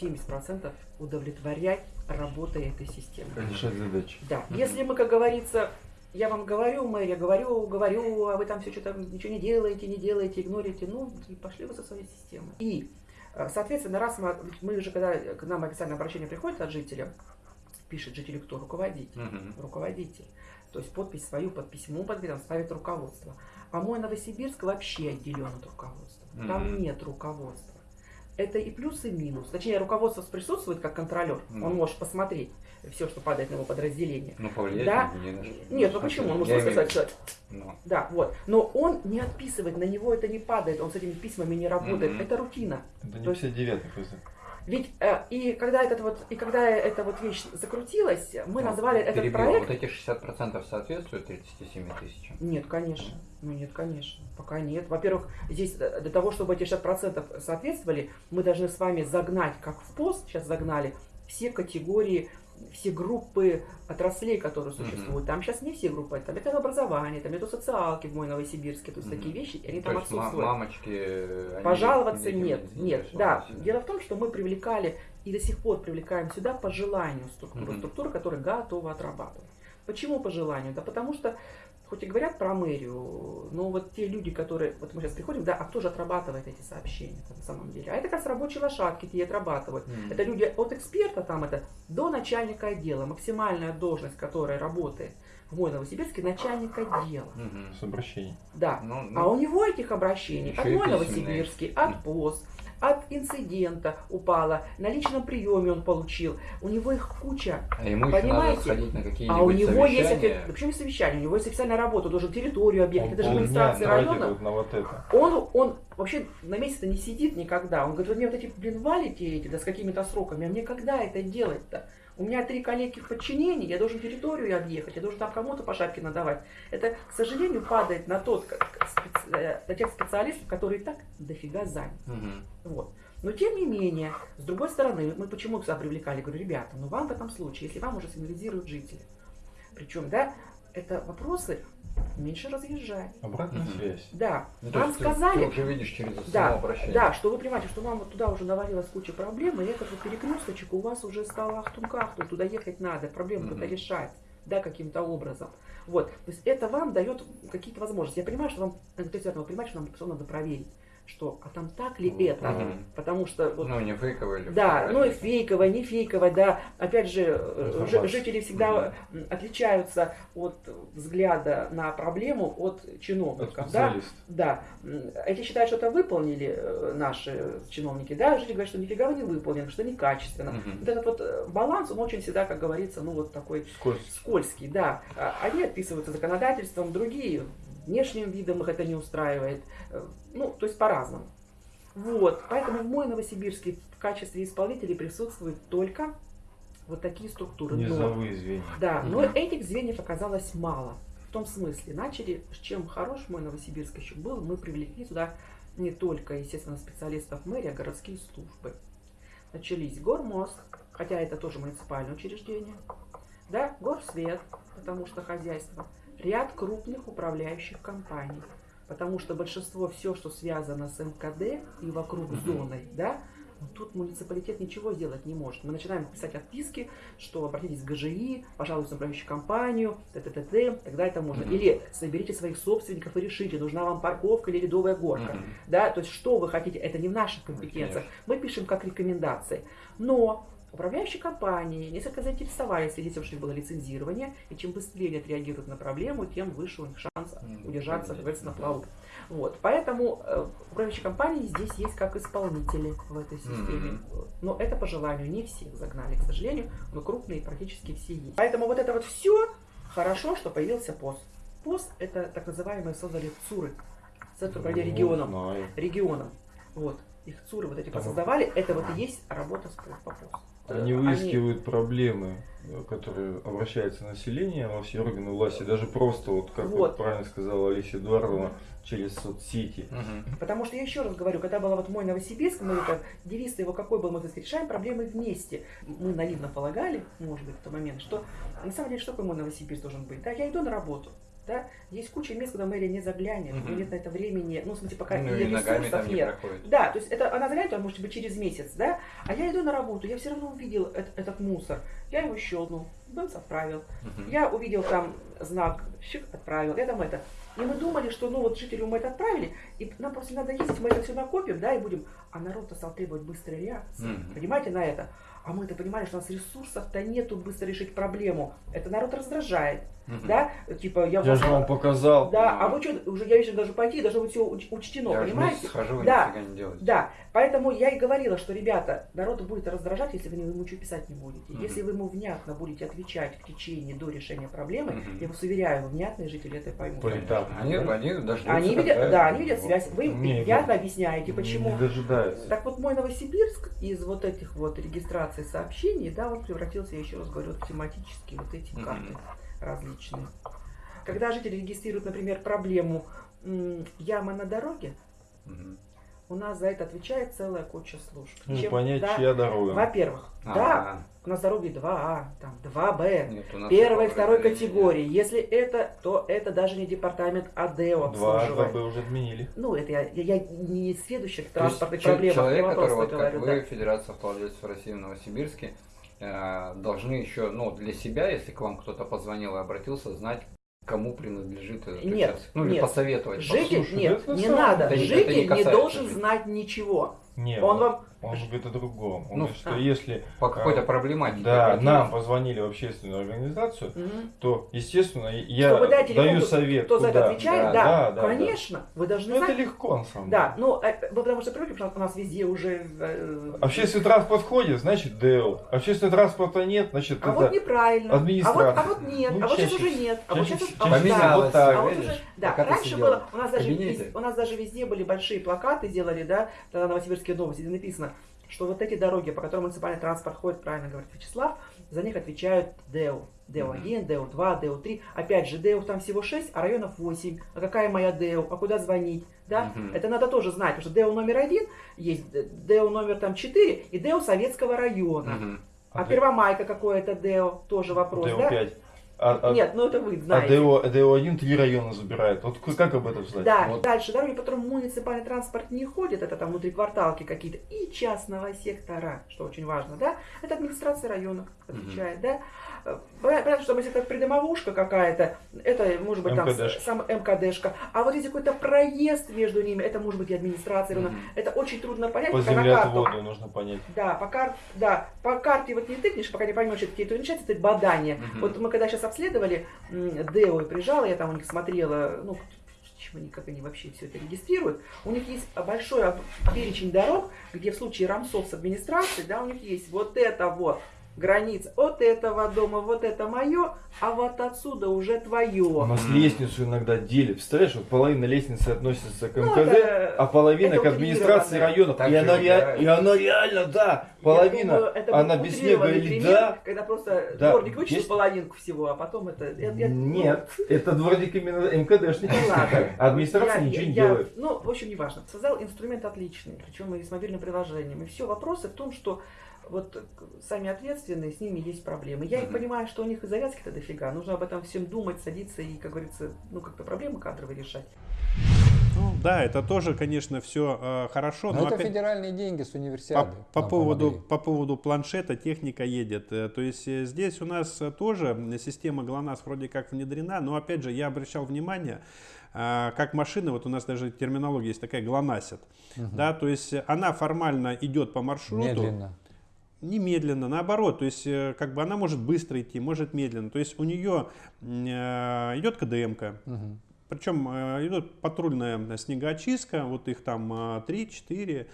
70% удовлетворять работой этой системы. Решать задачи. Да, если мы, как говорится, я вам говорю, мэр, я говорю, говорю, а вы там все что-то ничего не делаете, не делаете, игнорите, ну, пошли вы со своей системой. И, э, соответственно, раз мы, мы уже, когда к нам официальное обращение приходит от жителя, пишет жителю кто? Руководитель Мгм. руководитель. То есть подпись свою под письмо под видом ставит руководство. А мой Новосибирск вообще отделен от руководства. Там нет руководства. Это и плюс, и минус. Точнее, руководство присутствует как контролер. Он Мгм. может посмотреть все, что падает на его подразделение. Ну, повлиять Да. не на. Нет, ну почему? Он может сказать, что Ну, да, вот. Но он не отписывает, на него это не падает, он с этими письмами не работает. Мгм. Это рутина. Это То не есть- 59 ФЗ. Ведь э, и когда этот вот и когда эта вот вещь закрутилась, мы ну, назвали этот перебью. проект. Вот эти 60% соответствуют 37 тысячам? Нет, конечно. Ну нет, конечно. Пока нет. Во-первых, здесь э, для того, чтобы эти 60% соответствовали, мы должны с вами загнать, как в пост сейчас загнали, все категории, все группы отраслей, которые существуют. Там сейчас не все группы, там это образование, там это социалки в мой Новосибирске, то есть Мгм. такие вещи, они То там отсутствуют. мамочки... они Пожаловаться этим нет, не нет, да. Дело в том, что мы привлекали и до сих пор привлекаем сюда по желанию структуру, Мгм. структуры, которые готовы отрабатывать. Почему по желанию? Да потому что, хоть и говорят про мэрию, но вот те люди, которые, вот мы сейчас приходим, да, а кто же отрабатывает эти сообщения на самом деле? А это как раз рабочие лошадки, те отрабатывают. Мгм. Это люди от эксперта там это до начальника отдела, максимальная должность, которая работает в мой Новосибирске, начальник отдела. Мгм. С обращением. Да. Ну, А ну, у него этих обращений от мой. Новосибирский, от ПОС, от инцидента упала, на личном приеме он получил. У него их куча. а ему еще надо понимаете? на какие-нибудь А у него есть, совещания. офи- да почему не совещание, у него есть официальная работа, он должен территорию объехать, это же администрация района. на вот это. Он, он вообще на месяц не сидит никогда. Он говорит, вы мне вот эти, блин, валите эти, да с какими-то сроками, а мне когда это делать-то? У меня три коллеги в подчинении, я должен территорию объехать, я должен там кому-то по шапке надавать. Это, к сожалению, падает на, тот, э, на тех специалистов, которые и так дофига заняты. Мгм. Вот. Но тем не менее, с другой стороны, мы почему сюда привлекали? Говорю, ребята, ну вам в этом случае, если вам уже сигнализируют жители, причем, да, это вопросы меньше разъезжать. Обратная Мгм. связь. Да, Ну, вам есть сказали, Ты уже видишь через да, да, что вы понимаете, что вам вот туда уже навалилась куча проблем, и этот вот перекресточек у вас уже стал ахтунг-ахтунг, туда ехать надо, проблему Мгм. какую-то решать, да, каким-то образом. Вот, то есть это вам дает какие-то возможности. Я понимаю, что вам, то есть вы понимаете, что нам все надо проверить, что, а там так ли это, Мгм. потому что вот, Ну, не фейковый или да, ну и фейковое, не фейковое, да. Опять же, э, Информация. жители всегда м, отличаются от взгляда на проблему от От чиновников, да. специалиста. Да, М, эти считают, что это выполнили э, наши чиновники, да, жители говорят, что нифига вы не выполнили, что некачественно. Мгм. Вот этот вот э, баланс, он очень всегда, как говорится, ну вот такой Скользкий. скользкий, да. А Одни отписываются законодательством, другие внешним видом их это не устраивает. Э, Ну, то есть по-разному. Вот, поэтому в мой Новосибирске в качестве исполнителей присутствуют только вот такие структуры. Но- Низовые звенья. да, но Мгм. этих звеньев оказалось мало. В том смысле, начали, с чем хорош мой Новосибирск еще был, мы привлекли туда не только, естественно, специалистов мэрии, а городские службы. Начались Гормост, хотя это тоже муниципальное учреждение, да, Горсвет, потому что хозяйство, ряд крупных управляющих компаний, потому что большинство все, что связано с МКД и вокруг зоной, да, но тут муниципалитет ничего сделать не может. Мы начинаем писать отписки, что обратитесь к ГЖИ, пожалуйста, управляющую компанию, т.т.т., тогда это можно. Или соберите своих собственников и решите, нужна вам парковка или ледовая горка. Да, то есть что вы хотите, это не в наших компетенциях. Мы пишем как рекомендации. Но управляющие компании несколько заинтересовались свидетельством, что было лицензирование, и чем быстрее они отреагируют на проблему, тем выше у них шанс удержаться, как говорится, на плаву. Вот. Поэтому э, управляющие компании здесь есть как исполнители в этой системе. Но это по желанию. Не всех загнали, к сожалению, но крупные практически все есть. Поэтому вот это вот все хорошо, что появился ПОС. ПОС это так называемые создали ЦУРы. Центр управления Ну, регионом регионом. Вот. Их ЦУРы вот эти Там- создавали. Это вот и есть работа с по ПОС. Они выискивают проблемы, э, которые обращается население во все органы власти, даже просто, вот как Вот. вот правильно сказала Алисия Эдуардовна, через соцсети. Мгм. Потому что я еще раз говорю, когда была вот мой Новосибирск, мы это, девиз его какой был, мы сказать, решаем проблемы вместе. Мы наивно полагали, может быть, в тот момент, что на самом деле, что такое мой Новосибирск должен быть? Да, я иду на работу. Да? Есть куча мест, куда мэрия не заглянет, у Мгм. нее нет на это времени, ну, в смысле, пока Ну и ресурсов не нет. проходит. Да, то есть это она заглянет, он может быть через месяц, да, а я иду на работу, я все равно увидел эт- этот мусор, я его щелкнул, бэмс, отправил, Мгм. я увидел там знак, щик, отправил, я там это. И мы думали, что ну вот жителю мы это отправили, и нам просто надо ездить, мы это все накопим, да, и будем. А народ-то стал требовать быстрой реакции. Мгм. Понимаете, на это? А мы это понимали, что у нас ресурсов-то нету быстро решить проблему. Это народ раздражает. Да? Типа я, Я же вам показал. Да, а вы что, уже я вечером должен пойти, должно быть все учтено, Я понимаете? схожу, Да. нифига не делаете. Да, поэтому я и говорила, что, ребята, народ будет раздражать, если вы ему ничего писать не будете. Мгм. Если вы ему внятно будете отвечать в течение до решения проблемы, Мгм. я вас уверяю, внятные жители это поймут. Поэтапно. Они, они дождутся, Они когда- видят, да, они видят связь. Вы им внятно не- объясняете, почему. Не дожидаются. Так вот, мой Новосибирск из вот этих вот регистраций сообщений, да, он превратился, я еще раз говорю, в тематические вот эти карты различные. Когда жители регистрируют, например, проблему яма на дороге, у нас за это отвечает целая куча служб. Ну, Чем- понять, да, чья дорога. Во-первых, А, да, у нас дороги 2А, там 2Б, Нет, первой второй категории. Если это, то это даже не департамент АДЭО Два, обслуживает. два Б уже отменили. Ну, это я, я, я не следующих То есть транспортных чел- проблемах, человек, я который просто вот как говорю, вы, да. Федерация автовладельцев России в Новосибирске, должны еще, ну, для себя, если к вам кто-то позвонил и обратился, знать, кому принадлежит этот Нет, участок. Ну, или нет. посоветовать. Житель, Послушай, нет, не надо. не Житель не, касается должен знать ничего. Не, Он вам... он говорит о другом. Он Ну, говорит, что а. если По какой-то а, проблематике. да, нам позвонили в общественную организацию, Мгм. то, естественно, я даю телефон, совет. Кто за это отвечает? Да, Да, да, да, конечно. Вы должны Ну, это знать. легко, на самом Да, деле. ну, э, вы потому что привыкли, потому что у нас везде уже... э, Общественный транспорт ходит, значит ДЭО. Общественного транспорта нет, значит А это... вот неправильно. А вот, а вот нет. Ну, а вот сейчас уже нет. А вот сейчас а вот всего да. а вот уже, да, раньше было, у нас, даже, у нас даже везде были большие плакаты делали, да, тогда новосибирские новости, где написано, что вот эти дороги, по которым муниципальный транспорт ходит, правильно говорит Вячеслав, за них отвечают ДЭУ. ДЭУ-1, ДЭУ-2, ДЭУ-3. Опять же, ДЭУ там всего 6, а районов 8. А какая моя ДЭУ? А куда звонить? Да? Мгм. Это надо тоже знать, потому что ДЭУ номер один есть, ДЭУ номер там 4 и ДЭУ Советского района. Мгм. А Первомайка какое это ДЭУ? Тоже вопрос, да? ДЭО-5. А, а- Нет, ну это вы а знаете. ДЭО, ДЭО-1 три района забирает. Вот как об этом знать? Да, Вот. дальше дороги, по которым муниципальный транспорт не ходит, это там внутри кварталки какие-то, и частного сектора, что очень важно, да, это администрация района отвечает, да. Э, Понятно, что если это придомовушка какая-то, это может быть там МКДшка. сам МКДшка, а вот если какой-то проезд между ними, это может быть и администрация района. Мгм. Это очень трудно понять, По пока на карту. землеотводу нужно понять. Да, по, кар... да, по карте вот не тыкнешь, пока не поймешь, что какие-то это бадание. Мгм. Вот мы когда сейчас обследовали Део и приезжала, я там у них смотрела, ну, чего они, как они вообще все это регистрируют. У них есть большой перечень дорог, где в случае рамсов с администрацией, да, у них есть вот это вот граница от этого дома, вот это мое, а вот отсюда уже У твое. нас лестницу иногда делят. Представляешь, вот половина лестницы относится к Ну, МКД, это- а половина это к администрации. Так И она, ре- и она реально, да, половина, думаю, это она без снега или пример, да. Когда просто Да, дворник вычислил есть- половинку всего, а потом это... я- я- ну, Нет, это дворник именно МКДшник. Ну ладно. А Администрация Я- ничего не я- делает. Ну, в общем, неважно. Создал инструмент отличный, причем и с мобильным приложением. И все, вопросы в том, что вот э, сами ответственные, с ними есть проблемы. Я их понимаю, что у них и завязки-то дофига. Нужно об этом всем думать, садиться и, как говорится, ну, как-то проблемы кадровые решать. Ну, да, это тоже, конечно, все хорошо, Но но это опять- федеральные деньги с По, универсиады. по нам поводу, помогли. по поводу планшета техника едет. Э, То есть э, здесь у нас э, тоже система ГЛОНАСС вроде как внедрена, но опять же я обращал внимание, а, как машина, вот у нас даже терминология есть такая ГЛОНАССит, Мгм. да, то есть э, она формально идет по маршруту, Медленно. Немедленно, наоборот, то есть э, как бы она может быстро идти, может медленно, то есть у нее э, идет КДМка, Мгм. причем э, идет патрульная снегоочистка, вот их там 3-4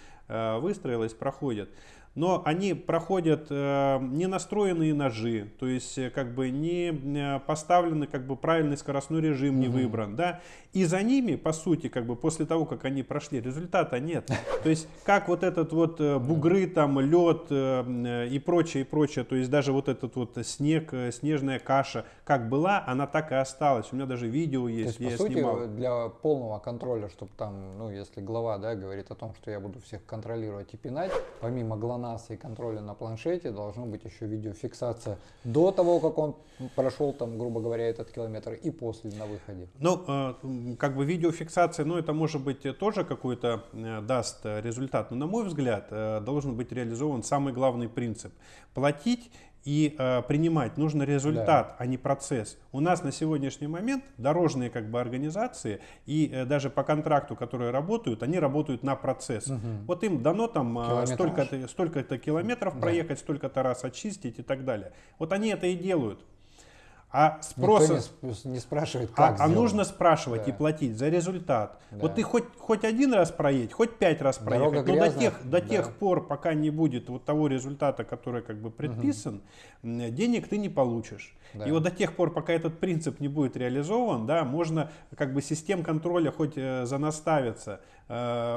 выстроилось, проходят. Но они проходят э, не настроенные ножи, то есть э, как бы не э, поставлены, как бы правильный скоростной режим не Мгм. выбран, да. И за ними, по сути, как бы после того, как они прошли, результата нет. То есть как вот этот вот бугры, там лед э, и прочее, и прочее, то есть даже вот этот вот снег, снежная каша, как была, она так и осталась. У меня даже видео То есть, есть, где по сути, снимал. для полного контроля, чтобы там, ну, если глава, да, говорит о том, что я буду всех контролировать и пинать, помимо ГЛОНАССа и контроля на планшете, должно быть еще видеофиксация до того, как он прошел, там, грубо говоря, этот километр, и после на выходе. Ну, э, как бы видеофиксация, ну, это может быть тоже какой-то э, даст результат. Но, на мой взгляд, э, должен быть реализован самый главный принцип. Платить и э, принимать нужно результат, а не процесс. У нас на сегодняшний момент дорожные как бы организации и э, даже по контракту, которые работают, они работают на процесс. Мгм. Вот им дано там э, столько-то столько километров Да. проехать, столько-то раз очистить и так далее. Вот они это и делают. А Никто спроса... не, сп- не спрашивает, А, как а сделано. нужно спрашивать Да. и платить за результат. Да. Вот ты хоть, хоть один раз проедь, хоть пять раз Дорога проехать, но до тех, до да. тех пор, пока не будет вот того результата, который как бы предписан, м, денег ты не получишь. Да. И вот до тех пор, пока этот принцип не будет реализован, да, можно как бы систем контроля хоть э, занаставиться,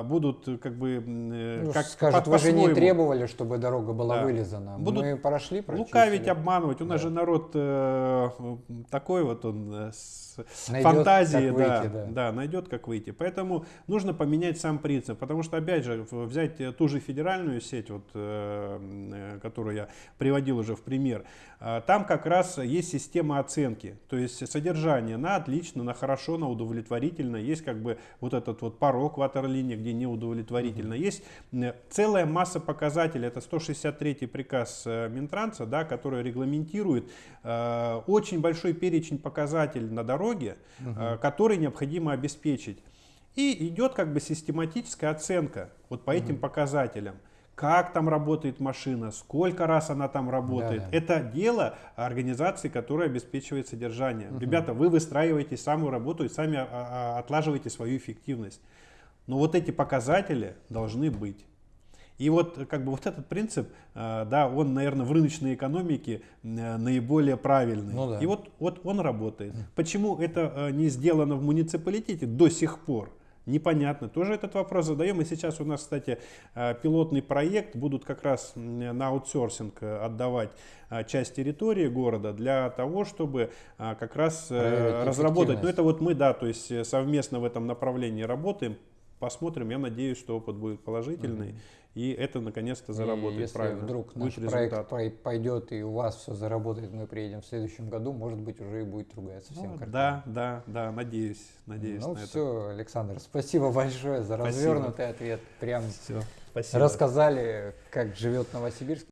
будут э, как бы э, Ну, как скажет, по- вы же не требовали, чтобы дорога была Да. вылизана. Будут Мы прошли, прочистили. Лукавить, обманывать. У нас Да. же народ э, э, такой вот он э, с Найдет, фантазией, да, выйти, да. да, найдет как выйти. Поэтому нужно поменять сам принцип, потому что опять же взять э, ту же федеральную сеть, вот, э, э, которую я приводил уже в пример, э, там как раз есть система оценки, то есть содержание на отлично, на хорошо, на удовлетворительно, есть как бы вот этот вот порог ватерлинии, где неудовлетворительно, есть целая масса показателей, это 163 приказ э, Минтранса, да, который регламентирует э, очень большой перечень показателей на дороге, э, который необходимо обеспечить. И идет как бы систематическая оценка вот по этим показателям. Как там работает машина, сколько раз она там работает. Да-да. Это дело организации, которая обеспечивает содержание. Ребята, вы выстраиваете самую работу и сами а, а, отлаживаете свою эффективность. Но вот эти показатели должны быть. И вот как бы вот этот принцип, э, да, он, наверное, в рыночной экономике э, наиболее правильный. Ну да. И вот, вот он работает. Почему это э, не сделано в муниципалитете до сих пор? Непонятно. Тоже этот вопрос задаем. И сейчас у нас, кстати, э, пилотный проект. Будут как раз на аутсорсинг э, отдавать э, часть территории города для того, чтобы как раз Проверить разработать. Ну, это вот мы, да, то есть совместно в этом направлении работаем. Посмотрим. Я надеюсь, что опыт будет положительный. И это наконец-то И заработает если правильно. вдруг Будет наш проект результат. пой- пойдет и у вас все заработает, мы приедем в следующем году, может быть, уже и будет другая совсем Ну, картина. да, да, да, надеюсь, надеюсь Ну на это. все, Александр, спасибо большое за Спасибо. развернутый ответ. Прям Всё, спасибо. рассказали, как живет Новосибирск.